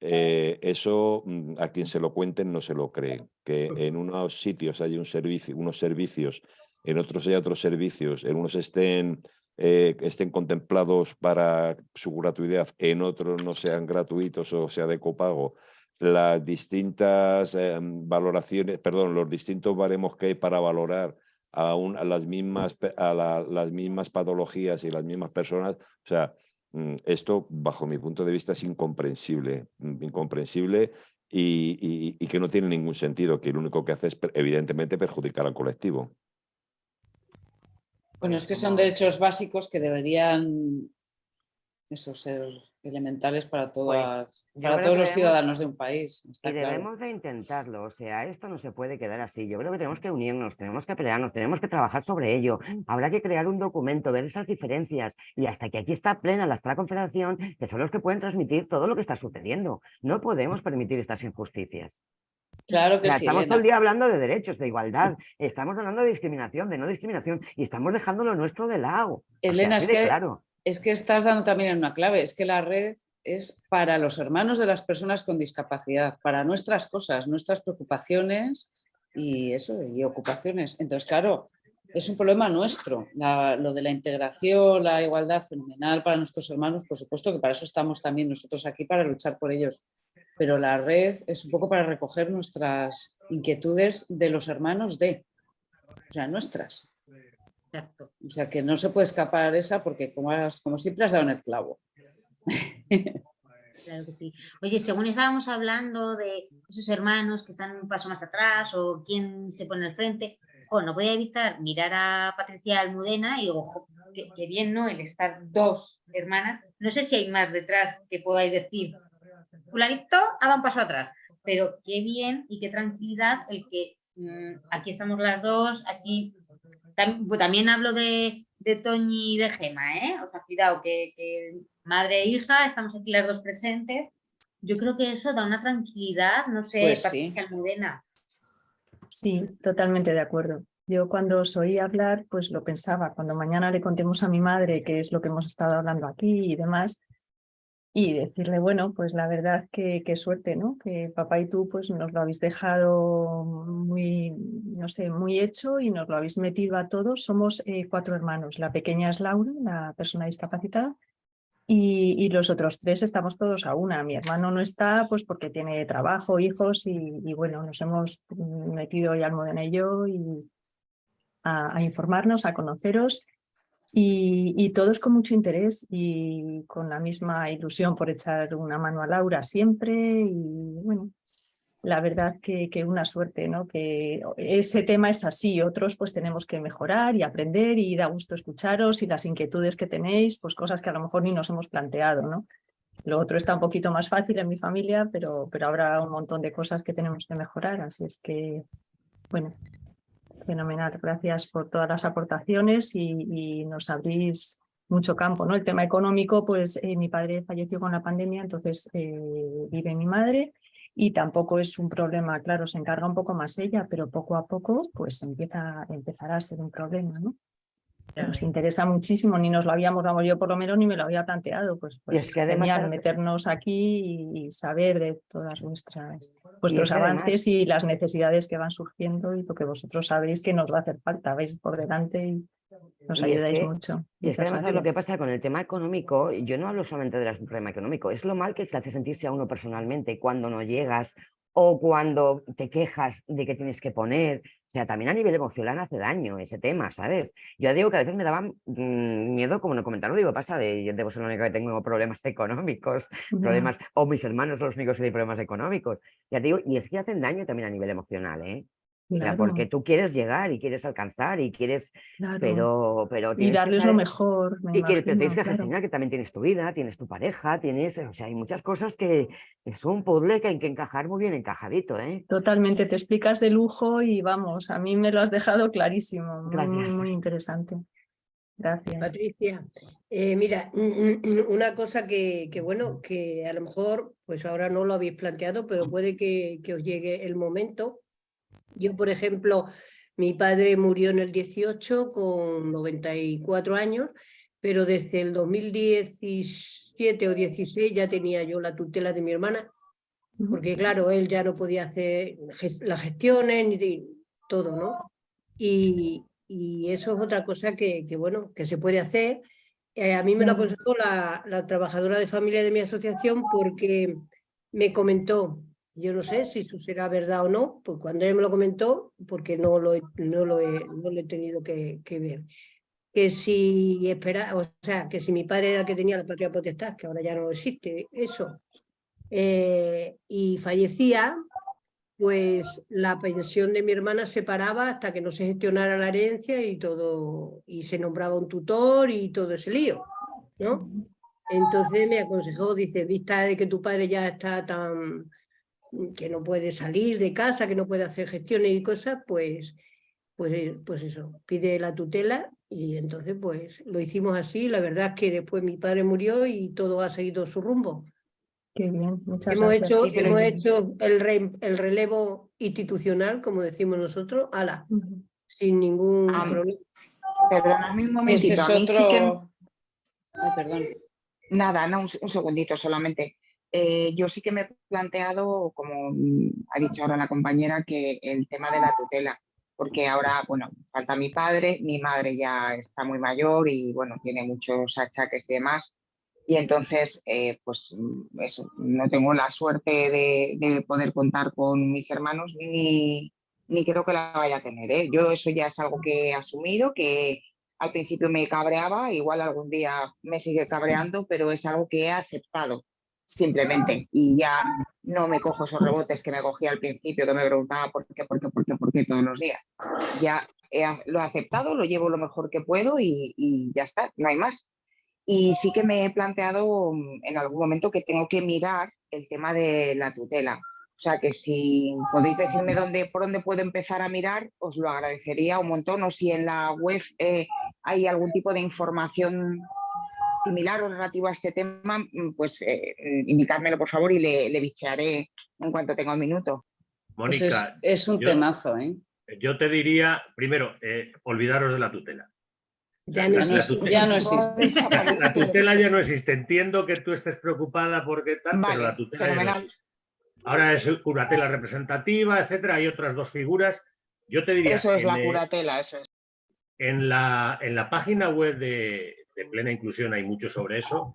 eh, eso mm, a quien se lo cuenten no se lo creen. Que en unos sitios hay un servicio, unos servicios, en otros hay otros servicios, en unos estén, eh, estén contemplados para su gratuidad, en otros no sean gratuitos o sea de copago. Las distintas em, valoraciones, perdón, los distintos baremos que hay para valorar a, las, mismas, a las mismas patologías y las mismas personas, o sea, Mm, esto, bajo mi punto de vista, es incomprensible, mm, incomprensible y, que no tiene ningún sentido, que lo único que hace es, evidentemente, perjudicar al colectivo. Bueno, es que son derechos básicos que deberían eso, ser elementales para, Pues, todas, para todos los ciudadanos de un país. está Y claro. debemos de intentarlo, o sea, esto no se puede quedar así. Yo creo que tenemos que unirnos, tenemos que pelearnos, tenemos que trabajar sobre ello. Habrá que crear un documento, ver esas diferencias y hasta que aquí está plena la Estra Confederación, que son los que pueden transmitir todo lo que está sucediendo. No podemos permitir estas injusticias. Claro O que sea, sí, estamos todo el día hablando de derechos, de igualdad, estamos hablando de discriminación, de no discriminación y estamos dejando lo nuestro de lado. O sea, Elena, es que, claro. es que estás dando también en una clave, es que la red es para los hermanos de las personas con discapacidad, para nuestras cosas, nuestras preocupaciones y eso, y ocupaciones. Entonces, claro, es un problema nuestro, la- lo de la integración, la igualdad fenomenal para nuestros hermanos, por supuesto que para eso estamos también nosotros aquí, para luchar por ellos. Pero la red es un poco para recoger nuestras inquietudes de los hermanos de, o sea, nuestras. O sea, que no se puede escapar esa porque como, has- como siempre has dado en el clavo. Claro que sí. Oye, según estábamos hablando de esos hermanos que están un paso más atrás o quién se pone al frente, no voy a evitar mirar a Patricia Almudena y digo, jo, qué, qué bien, ¿no? El estar dos hermanas. No sé si hay más detrás que podáis decir, fulanito ha dado un paso atrás, pero qué bien y qué tranquilidad el que mm, aquí estamos las dos, aquí Tam- pues también hablo de, de Toñi y de Gema, ¿eh? O sea, cuidado, que, que madre e hija, estamos aquí las dos presentes. Yo creo que eso da una tranquilidad, no sé, Pues sí. Patricia Almudena. Sí, totalmente de acuerdo. Yo cuando os oí hablar, pues lo pensaba, cuando mañana le contemos a mi madre qué es lo que hemos estado hablando aquí y demás, y decirle, bueno, pues la verdad que qué suerte, ¿no? Que papá y tú pues nos lo habéis dejado muy, no sé, muy hecho y nos lo habéis metido a todos. Somos eh, cuatro hermanos. La pequeña es Laura, la persona discapacitada, y, y los otros tres estamos todos a una. Mi hermano no está pues porque tiene trabajo, hijos y, bueno, nos hemos metido ya Almudena y yo y a informarnos, a conoceros y, todos con mucho interés y con la misma ilusión por echar una mano a Laura siempre y bueno, la verdad que, que una suerte, ¿no? Que ese tema es así, otros pues tenemos que mejorar y aprender y da gusto escucharos y las inquietudes que tenéis, pues cosas que a lo mejor ni nos hemos planteado, ¿no? Lo otro está un poquito más fácil en mi familia, pero, pero habrá un montón de cosas que tenemos que mejorar, así es que, bueno, fenomenal. Gracias por todas las aportaciones y, nos abrís mucho campo, ¿no? El tema económico, pues eh, mi padre falleció con la pandemia, entonces eh, vive mi madre y tampoco es un problema, claro, se encarga un poco más ella, pero poco a poco pues empieza, empezará a ser un problema, ¿no? Nos interesa muchísimo, ni nos lo habíamos, vamos, yo por lo menos ni me lo había planteado, pues, Y es pues que además genial meternos aquí y, y saber de todas vuestras vuestros además- avances y las necesidades que van surgiendo y lo que vosotros sabéis que nos va a hacer falta, vais por delante y nos es ayudáis que- mucho. Y es que además ¿sabes lo que pasa con el tema económico, yo no hablo solamente del problema económico, es lo mal que te hace sentirse a uno personalmente cuando no llegas o cuando te quejas de que tienes que poner. O sea, también a nivel emocional hace daño ese tema, ¿sabes? Yo digo que a veces me daba mm, miedo, como no comentaron, digo, pasa, de, yo debo ser la única que tengo problemas económicos, problemas, o mis hermanos son los únicos que tienen problemas económicos. Ya te digo, y es que hacen daño también a nivel emocional, ¿eh? O sea, Claro. porque tú quieres llegar y quieres alcanzar y quieres, Claro. pero, pero Y tienes que darles lo mejor, me y que pero tienes que claro. gestionar que también tienes tu vida, tienes tu pareja, tienes, o sea, hay muchas cosas que es un puzzle que hay que encajar muy bien encajadito, ¿eh? Totalmente, te explicas de lujo y vamos, a mí me lo has dejado clarísimo, muy, muy, Gracias. muy interesante. Gracias. Patricia, eh, mira, una cosa que, que, bueno, que a lo mejor, pues ahora no lo habéis planteado, pero puede que, que os llegue el momento. Yo, por ejemplo, mi padre murió en el 18 con 94 años, pero desde el 2017 o 16 ya tenía yo la tutela de mi hermana porque claro, él ya no podía hacer las gestiones ni todo, ¿no? Y, eso es otra cosa que, bueno, que se puede hacer. Eh, a mí me lo aconsejó la, la trabajadora de familia de mi asociación porque me comentó, yo no sé si eso será verdad o no, pues cuando ella me lo comentó, porque no lo, no lo, he, no lo he tenido que, que ver, que si espera, o sea, que si mi padre era el que tenía la patria potestad, que ahora ya no existe eso, eh, y fallecía, pues la pensión de mi hermana se paraba hasta que no se gestionara la herencia y todo, y se nombraba un tutor y todo ese lío, ¿no? Entonces me aconsejó, dice, vista de que tu padre ya está tan, que no puede salir de casa, que no puede hacer gestiones y cosas, pues, pues, pues eso, pide la tutela y entonces pues lo hicimos así. La verdad es que después mi padre murió y todo ha seguido su rumbo. Qué bien, muchas hemos gracias. Hecho, hemos hecho el, el relevo institucional, como decimos nosotros, ala, sin ningún problema. Perdóname un momentito. perdón. Nada, no, un, segundito solamente. Eh, yo sí que me he planteado, como ha dicho ahora la compañera, que el tema de la tutela, porque ahora, bueno, falta mi padre, mi madre ya está muy mayor y, bueno, tiene muchos achaques y demás, y entonces, eh, pues eso, no tengo la suerte de, poder contar con mis hermanos, ni, ni creo que la vaya a tener. ¿eh? Yo eso ya es algo que he asumido, que al principio me cabreaba, igual algún día me sigue cabreando, pero es algo que he aceptado simplemente y ya no me cojo esos rebotes que me cogía al principio, que me preguntaba por qué, por qué, por qué, por qué todos los días. Ya lo he aceptado, lo llevo lo mejor que puedo y, y ya está, no hay más. Y sí que me he planteado en algún momento que tengo que mirar el tema de la tutela. O sea que si podéis decirme dónde, por dónde puedo empezar a mirar, os lo agradecería un montón. O si en la web eh, hay algún tipo de información similar o relativa a este tema, mm, pues eh, indicádmelo por favor y le, le bichearé en cuanto tenga un minuto. Pues Mónica, es, un temazo, ¿eh? Yo te diría, primero, eh, olvidaros de la tutela. Ya no, existe. Ya no existe. La tutela ya no existe. Entiendo que tú estés preocupada porque tal, pero la tutela ya no existe. Ahora es curatela representativa, etcétera. Hay otras dos figuras. Yo te diría. Eso es la curatela, eso es. En la, en la página web de, Plena Inclusión hay mucho sobre eso.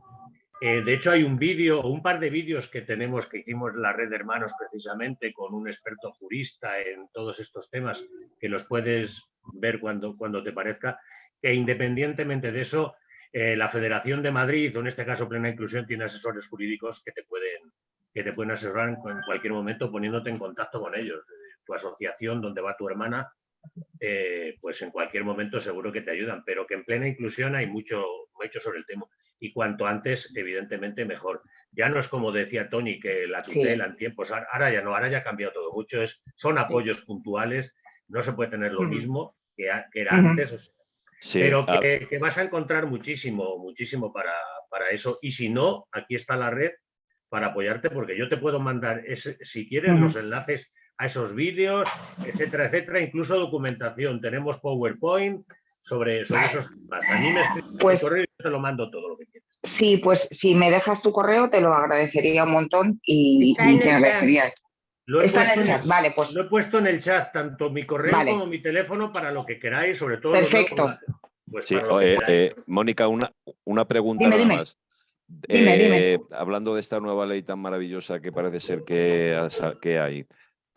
Eh, de hecho, hay un vídeo un par de vídeos que tenemos que hicimos la red de hermanos precisamente con un experto jurista en todos estos temas que los puedes ver cuando, cuando te parezca. Que independientemente de eso, eh, la Federación de Madrid, o en este caso Plena Inclusión, tiene asesores jurídicos que te pueden, que te pueden asesorar en, cualquier momento poniéndote en contacto con ellos. Eh, tu asociación, donde va tu hermana, eh, pues en cualquier momento seguro que te ayudan, pero que en plena inclusión hay mucho, mucho sobre el tema. Y cuanto antes, evidentemente, mejor. Ya no es como decía Tony, que la tutela en tiempos, ahora ya no, ahora ya ha cambiado todo mucho, es, son apoyos puntuales, no se puede tener lo mismo que, era antes, pero que, vas a encontrar muchísimo, muchísimo para, para eso. Y si no, aquí está la red para apoyarte, porque yo te puedo mandar, ese, si quieres, los enlaces a esos vídeos, etcétera, etcétera, incluso documentación. Tenemos PowerPoint sobre, sobre esos temas. A mí me pues, correo y yo te lo mando todo lo que quieras. Sí, pues si me dejas tu correo te lo agradecería un montón y, te agradecería. Lo he, puesto en el chat. Vale, pues... lo he puesto en el chat, tanto mi correo como mi teléfono, para lo que queráis, sobre todo. Perfecto. Pues sí, eh, Mónica, una, una pregunta dime, dime. más. Eh, hablando de esta nueva ley tan maravillosa que parece ser que, que hay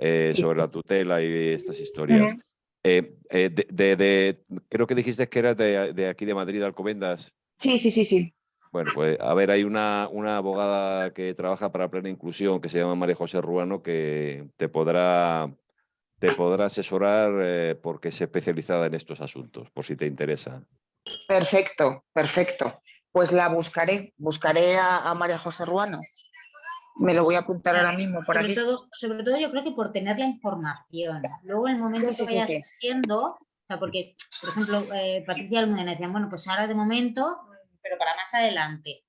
eh, sobre la tutela y estas historias. de, creo que dijiste que eras de, aquí de Madrid, Alcobendas. Sí, sí, sí, sí. Bueno, pues a ver, hay una, una abogada que trabaja para Plena Inclusión que se llama María José Ruano que te podrá, te podrá asesorar porque es especializada en estos asuntos, por si te interesa. Perfecto, perfecto pues la buscaré, buscaré a, María José Ruano. Me lo voy a apuntar ahora mismo por sobre aquí. Todo, sobre todo yo creo que por tener la información. Luego en el momento que vayas haciendo, o sea, porque, por ejemplo, eh, Patricia Almudena decía, bueno, pues ahora de momento, pero para más adelante.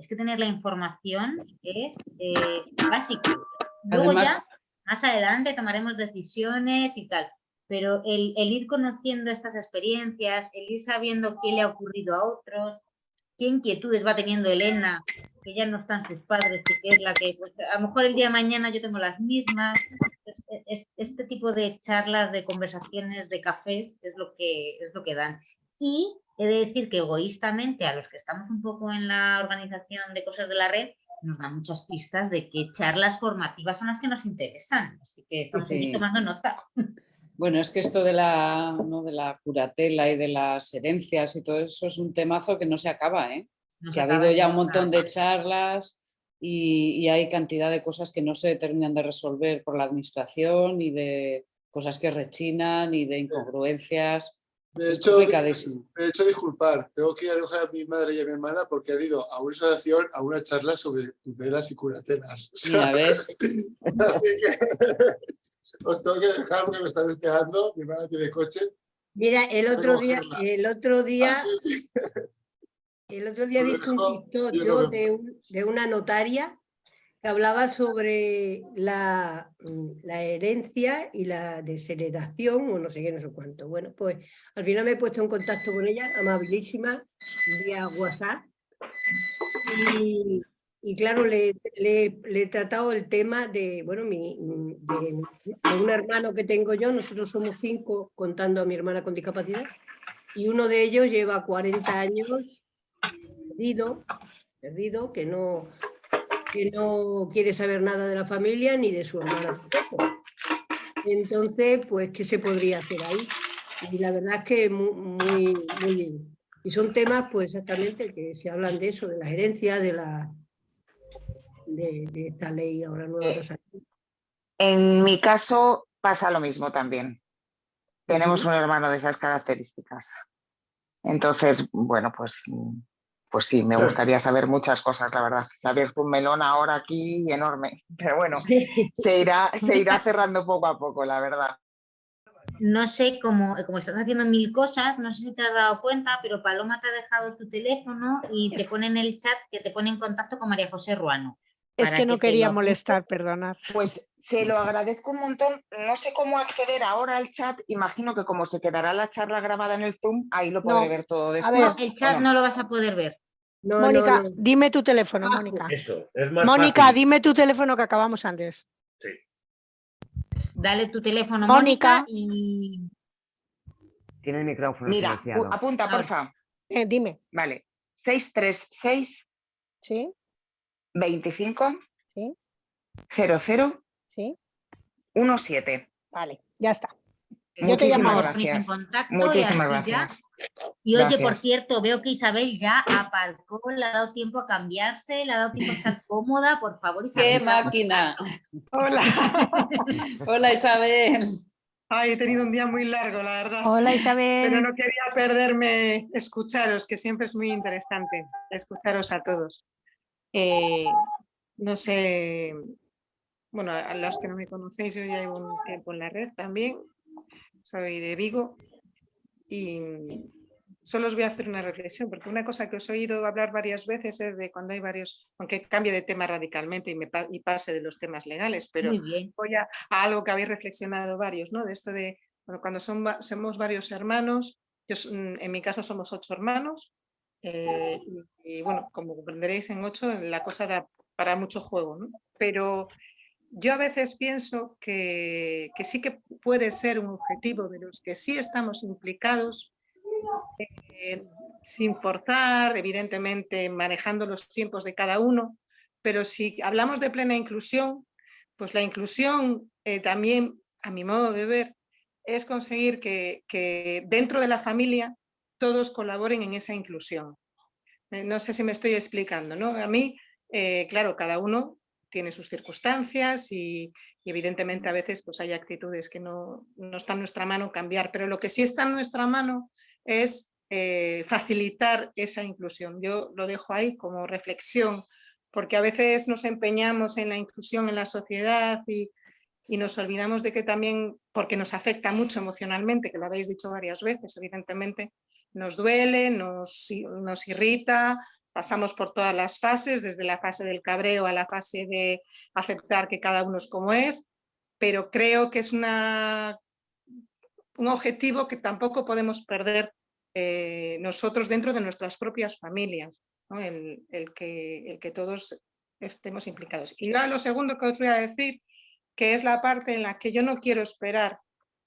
es que tener la información es eh, básico. Luego ya, más adelante tomaremos decisiones y tal. Pero el, el ir conociendo estas experiencias, el ir sabiendo qué le ha ocurrido a otros, qué inquietudes va teniendo Elena, que ya no están sus padres, y que es la que, pues, a lo mejor el día de mañana yo tengo las mismas. este tipo de charlas, de conversaciones, de cafés, es lo que, es lo que dan. Y he de decir que egoístamente, a los que estamos un poco en la organización de cosas de la red, nos dan muchas pistas de qué charlas formativas son las que nos interesan. Así que estoy tomando nota. Bueno, es que esto de la, ¿no? de la curatela y de las herencias y todo eso es un temazo que no se acaba, ¿eh? que ha habido ya un montón de charlas y, hay cantidad de cosas que no se terminan de resolver por la administración y de cosas que rechinan y de incongruencias. De hecho, de hecho, disculpar, tengo que ir a alojar a mi madre y a mi hermana porque han ido a una asociación a una charla sobre tutelas y curatelas. Así que os tengo que dejar porque me están esperando, mi hermana tiene coche. Mira, el otro día, el otro día, el otro día he visto un TikTok yo de, de una notaria hablaba sobre la, mm, la, herencia y la desheredación o no sé qué, no sé cuánto. Bueno, pues al final me he puesto en contacto con ella, amabilísima, vía WhatsApp. Y, claro, le, le, he tratado el tema de, bueno, mi, mm, de, un hermano que tengo yo, nosotros somos cinco contando a mi hermana con discapacidad, y uno de ellos lleva 40 años perdido, perdido, que no, que no quiere saber nada de la familia ni de su hermana Entonces, pues, ¿qué se podría hacer ahí? Y la verdad es que muy, muy, muy bien. Y son temas, pues, exactamente, que se hablan de eso, de la herencia, de la de, esta ley ahora nueva. En mi caso pasa lo mismo también. Tenemos un hermano de esas características. Entonces, bueno, pues pues sí, me gustaría saber muchas cosas, la verdad. Se ha abierto un melón ahora aquí enorme, pero bueno, se irá, se irá cerrando poco a poco, la verdad. No sé cómo, como estás haciendo mil cosas, no sé si te has dado cuenta, pero Paloma te ha dejado su teléfono y te pone en el chat que te pone en contacto con María José Ruano. Es que no quería molestar, perdonar. Pues se lo agradezco un montón. No sé cómo acceder ahora al chat. Imagino que como se quedará la charla grabada en el Zoom, ahí lo podré ver todo después. A ver, el chat no lo vas a poder ver. Mónica, dime tu teléfono, Mónica. Mónica, dime tu teléfono que acabamos antes. Sí. Dale tu teléfono, Mónica, y... Tiene el micrófono Mira, apunta, porfa. Eh, dime. Vale. 636 ¿Sí? 25 ¿Sí? 00 ¿Sí? 17. Vale, ya está. Yo te llamo en contacto Muchísimas y gracias. Y oye, por cierto, veo que Isabel ya aparcó, le ha dado tiempo a cambiarse, le ha dado tiempo a estar cómoda, por favor, Isabel. ¡Qué máquina! Hola. Hola, Isabel. Ay, he tenido un día muy largo, la verdad. Hola, Isabel. Pero no quería perderme escucharos, que siempre es muy interesante escucharos a todos. Eh, no sé, bueno, a los que no me conocéis, yo ya llevo un tiempo en la red también, soy de Vigo y solo os voy a hacer una reflexión, porque una cosa que os he oído hablar varias veces es de cuando hay varios, aunque cambie de tema radicalmente y, me, pase de los temas legales, pero voy a, algo que habéis reflexionado varios, ¿no? De esto de cuando son, somos varios hermanos, yo, mm, en mi caso somos ocho hermanos, eh, y, bueno, como comprenderéis en ocho la cosa da para mucho juego, ¿no? Pero yo a veces pienso que, que, sí que puede ser un objetivo de los que sí estamos implicados, eh, sin forzar, evidentemente manejando los tiempos de cada uno, pero si hablamos de plena inclusión, pues la inclusión eh, también, a mi modo de ver, es conseguir que, que dentro de la familia todos colaboren en esa inclusión. Eh, no sé si me estoy explicando, ¿no? A mí, claro, cada uno tiene sus circunstancias y, evidentemente a veces pues hay actitudes que no, no está en nuestra mano cambiar, pero lo que sí está en nuestra mano es eh, facilitar esa inclusión. Yo lo dejo ahí como reflexión, porque a veces nos empeñamos en la inclusión en la sociedad y, y nos olvidamos de que también, porque nos afecta mucho emocionalmente, que lo habéis dicho varias veces, evidentemente, nos duele, nos, nos irrita, pasamos por todas las fases, desde la fase del cabreo a la fase de aceptar que cada uno es como es, pero creo que es una, un objetivo que tampoco podemos perder eh, nosotros dentro de nuestras propias familias, el, que, el que todos estemos implicados. Y lo segundo que os voy a decir, que es la parte en la que yo no quiero esperar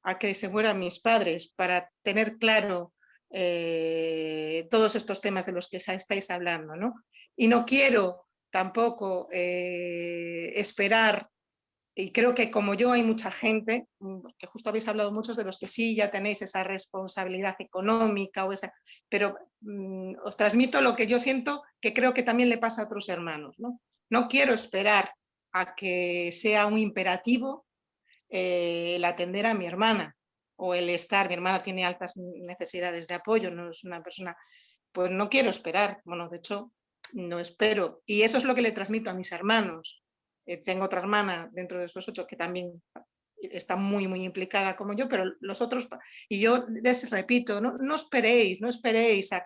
a que se mueran mis padres para tener claro eh, todos estos temas de los que estáis hablando. ¿no? Y no quiero tampoco eh, esperar, y creo que como yo hay mucha gente, mm, que justo habéis hablado muchos de los que sí ya tenéis esa responsabilidad económica, o esa, pero mm, os transmito lo que yo siento que creo que también le pasa a otros hermanos. No, no quiero esperar a que sea un imperativo eh, el atender a mi hermana o el estar, mi hermana tiene altas necesidades de apoyo, no es una persona, pues no quiero esperar, bueno, de hecho no espero y eso es lo que le transmito a mis hermanos. Eh, tengo otra hermana dentro de esos ocho que también está muy muy implicada como yo, pero los otros, y yo les repito, no, no esperéis, no esperéis a,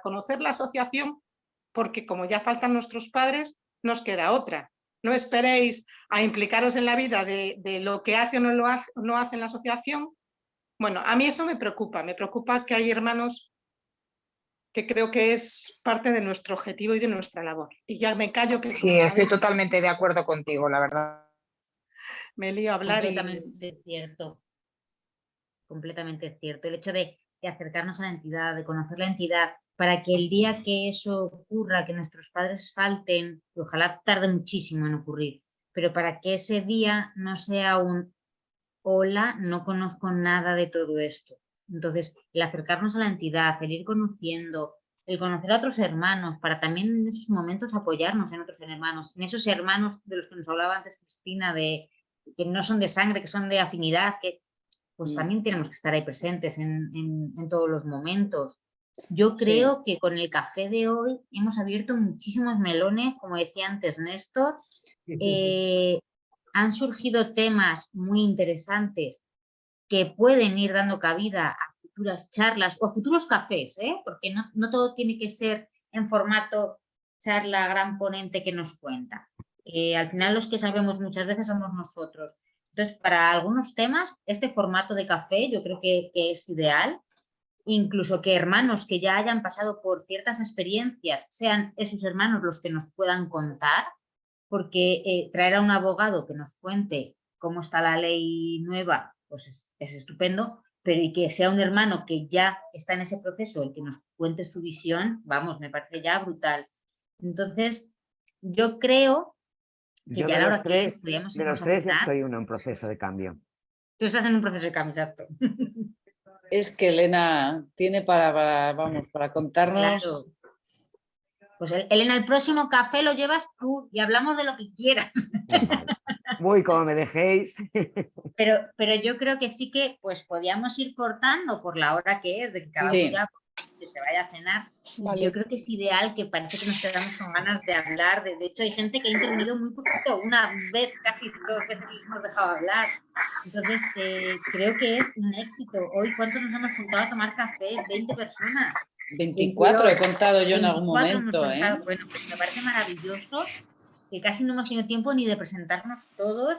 conocer la asociación porque como ya faltan nuestros padres, nos queda otra no esperéis a implicaros en la vida de, lo que hace o no, lo hace, no hace en la asociación. Bueno, a mí eso me preocupa, me preocupa que hay hermanos que creo que es parte de nuestro objetivo y de nuestra labor. Y ya me callo que... Sí, estoy totalmente de acuerdo contigo, la verdad. Me lío a hablar Completamente cierto. Completamente cierto. El hecho de acercarnos a la entidad, de conocer la entidad, para que el día que eso ocurra, que nuestros padres falten, y ojalá tarde muchísimo en ocurrir, pero para que ese día no sea un hola, no conozco nada de todo esto. Entonces, el acercarnos a la entidad, el ir conociendo, el conocer a otros hermanos, para también en esos momentos apoyarnos en otros hermanos, en esos hermanos de los que nos hablaba antes Cristina, de que no son de sangre, que son de afinidad, que pues mm. también tenemos que estar ahí presentes en, en todos los momentos. Yo creo que con el café de hoy hemos abierto muchísimos melones, como decía antes Néstor. Eh, han surgido temas muy interesantes que pueden ir dando cabida a futuras charlas o futuros cafés, ¿eh? porque no, todo tiene que ser en formato charla gran ponente que nos cuenta. al final los que sabemos muchas veces somos nosotros. Entonces, para algunos temas, este formato de café yo creo que es ideal incluso que hermanos que ya hayan pasado por ciertas experiencias sean esos hermanos los que nos puedan contar, porque eh, traer a un abogado que nos cuente cómo está la ley nueva, pues es, estupendo, pero y que sea un hermano que ya está en ese proceso, el que nos cuente su visión, vamos, me parece ya brutal. Entonces, yo creo que ya a la hora que De los tres ya estoy uno en proceso de cambio. Tú estás en un proceso de cambio, exacto. Es que Elena tiene para, vamos, para contarnos. Pues Elena, el próximo café lo llevas tú y hablamos de lo que quieras. Muy como me dejéis. Pero, pero yo creo que sí que pues podíamos ir cortando por la hora que es, de que cada uno ya que se vaya a cenar. Yo creo que es ideal, que parece que nos quedamos con ganas de hablar. De, hecho, hay gente que ha intervenido muy poquito, una vez, casi dos veces les hemos dejado hablar. Entonces, eh, creo que es un éxito. Hoy, ¿cuántos nos hemos juntado a tomar café? 20 personas. 24 he contado yo en algún momento. ¿eh? Bueno, pues me parece maravilloso que casi no hemos tenido tiempo ni de presentarnos todos.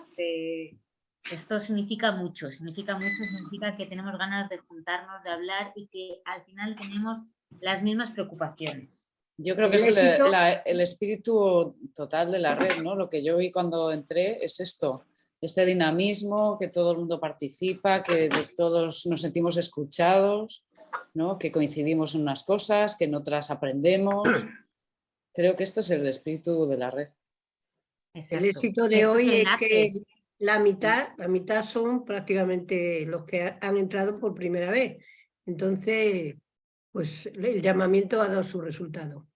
Esto significa mucho, significa mucho, significa que tenemos ganas de juntarnos, de hablar y que al final tenemos las mismas preocupaciones. Yo creo que es el, espíritu total de la red, ¿no? Lo que yo vi cuando entré es esto, este dinamismo, que todo el mundo participa, que todos nos sentimos escuchados, ¿no? que coincidimos en unas cosas, que en otras aprendemos. Creo que este es el espíritu de la red. El éxito de hoy es que la mitad, la mitad son prácticamente los que han entrado por primera vez. Entonces, pues el llamamiento ha dado su resultado.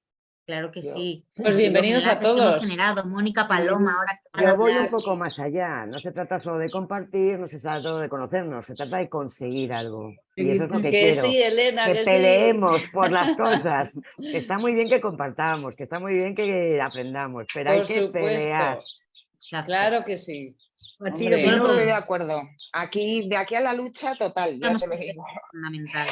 Claro que sí. Pues bienvenidos a todos. Generado. Mónica Paloma, ahora Yo voy un poco más allá. No se trata solo de compartir, no se trata solo de conocernos, se trata de conseguir algo. Y eso es lo que, quiero. Sí, Elena, que, peleemos por las cosas. está muy bien que compartamos, que está muy bien que aprendamos, pero hay que pelear. Claro que sí. Yo no estoy de acuerdo. Aquí, de aquí a la lucha total, Fundamental.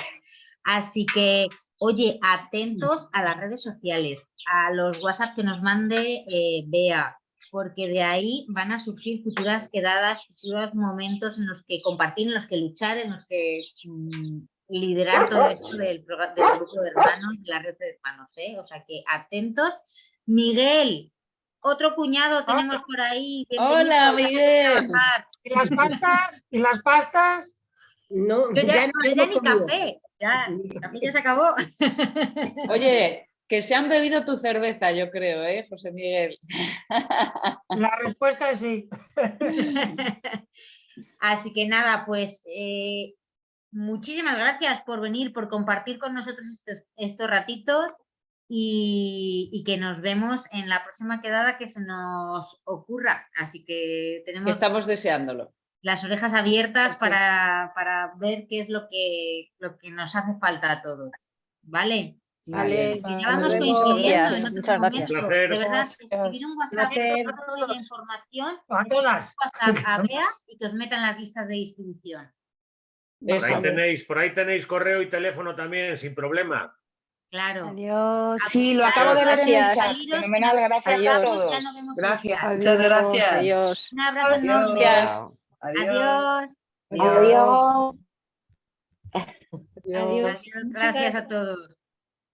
Así que, oye, atentos a las redes sociales, a los WhatsApp que nos mande eh, Bea, porque de ahí van a surgir futuras quedadas, futuros momentos en los que compartir, en los que luchar, en los que mm, liderar todo esto del, del grupo de hermanos, de la red de hermanos, ¿eh? O sea que atentos. Miguel, otro cuñado tenemos por ahí. Hola, Miguel. ¿Y las pastas? ¿Y las pastas? No, Yo ya, ya no yo ya ni comido. café. Ya, café ya se acabó. Oye, que se han bebido tu cerveza, yo creo, ¿eh, José Miguel? La respuesta es sí. Así que nada, pues eh, muchísimas gracias por venir, por compartir con nosotros estos, estos ratitos y, y que nos vemos en la próxima quedada que se nos ocurra. Así que tenemos Que estamos deseándolo. Las orejas abiertas para, para ver qué es lo que, lo que nos hace falta a todos. ¿Vale? Vale, Que ya vamos coincidiendo en Muchas otro gracias. momento. Placer. De verdad, escribir un WhatsApp toda la información, A escribir un todas. WhatsApp a Bea y que os metan las listas de distribución. Por ahí, tenéis, por ahí tenéis correo y teléfono también, sin problema. Claro. Adiós. Sí, lo acabo de ver en el Gracias. chat. Fenomenal, gracias a todos. Gracias. Muchas gracias. Adiós. Un abrazo. Gracias. Adiós. Adiós. Adiós. Adiós. Gracias a todos.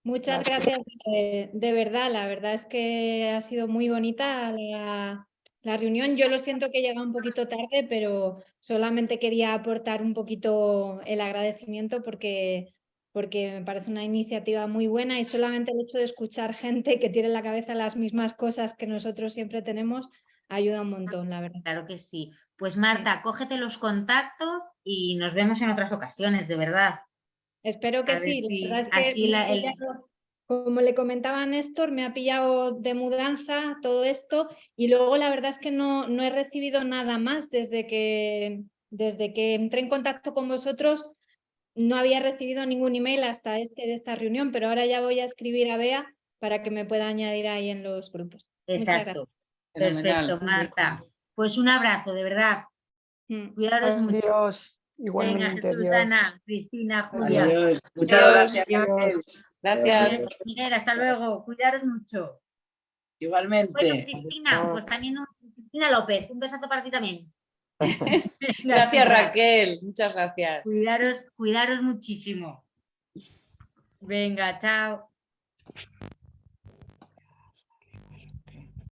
Muchas gracias, de, de verdad, la verdad es que ha sido muy bonita la, la reunión. Yo lo siento que llega un poquito tarde, pero solamente quería aportar un poquito el agradecimiento porque, porque me parece una iniciativa muy buena y solamente el hecho de escuchar gente que tiene en la cabeza las mismas cosas que nosotros siempre tenemos ayuda un montón, la verdad. Claro que sí. Pues Marta, cógete los contactos y nos vemos en otras ocasiones, de verdad. Espero que sí. la si verdad es que así me la- ha el- pillado- como le comentaba a Néstor, me ha pillado de mudanza todo esto y luego la verdad es que no, no he recibido nada más desde que, desde que entré en contacto con vosotros. No había recibido ningún email hasta este de esta reunión, pero ahora ya voy a escribir a Bea para que me pueda añadir ahí en los grupos. Exacto. Perfecto, Marta. Pues un abrazo, de verdad. Mm. Cuidaros mucho. Adiós. Venga, Igualmente, Jesús, adiós. Ana, Cristina, Julia. Adiós. Muchas gracias. Gracias. Miguel, hasta luego. Cuidaros mucho. Bueno, Igualmente. Cristina, pues también un- Cristina López, un besazo para ti también. Gracias, Raquel. Muchas gracias. Cuidaros, cuidaros muchísimo. Venga, chao.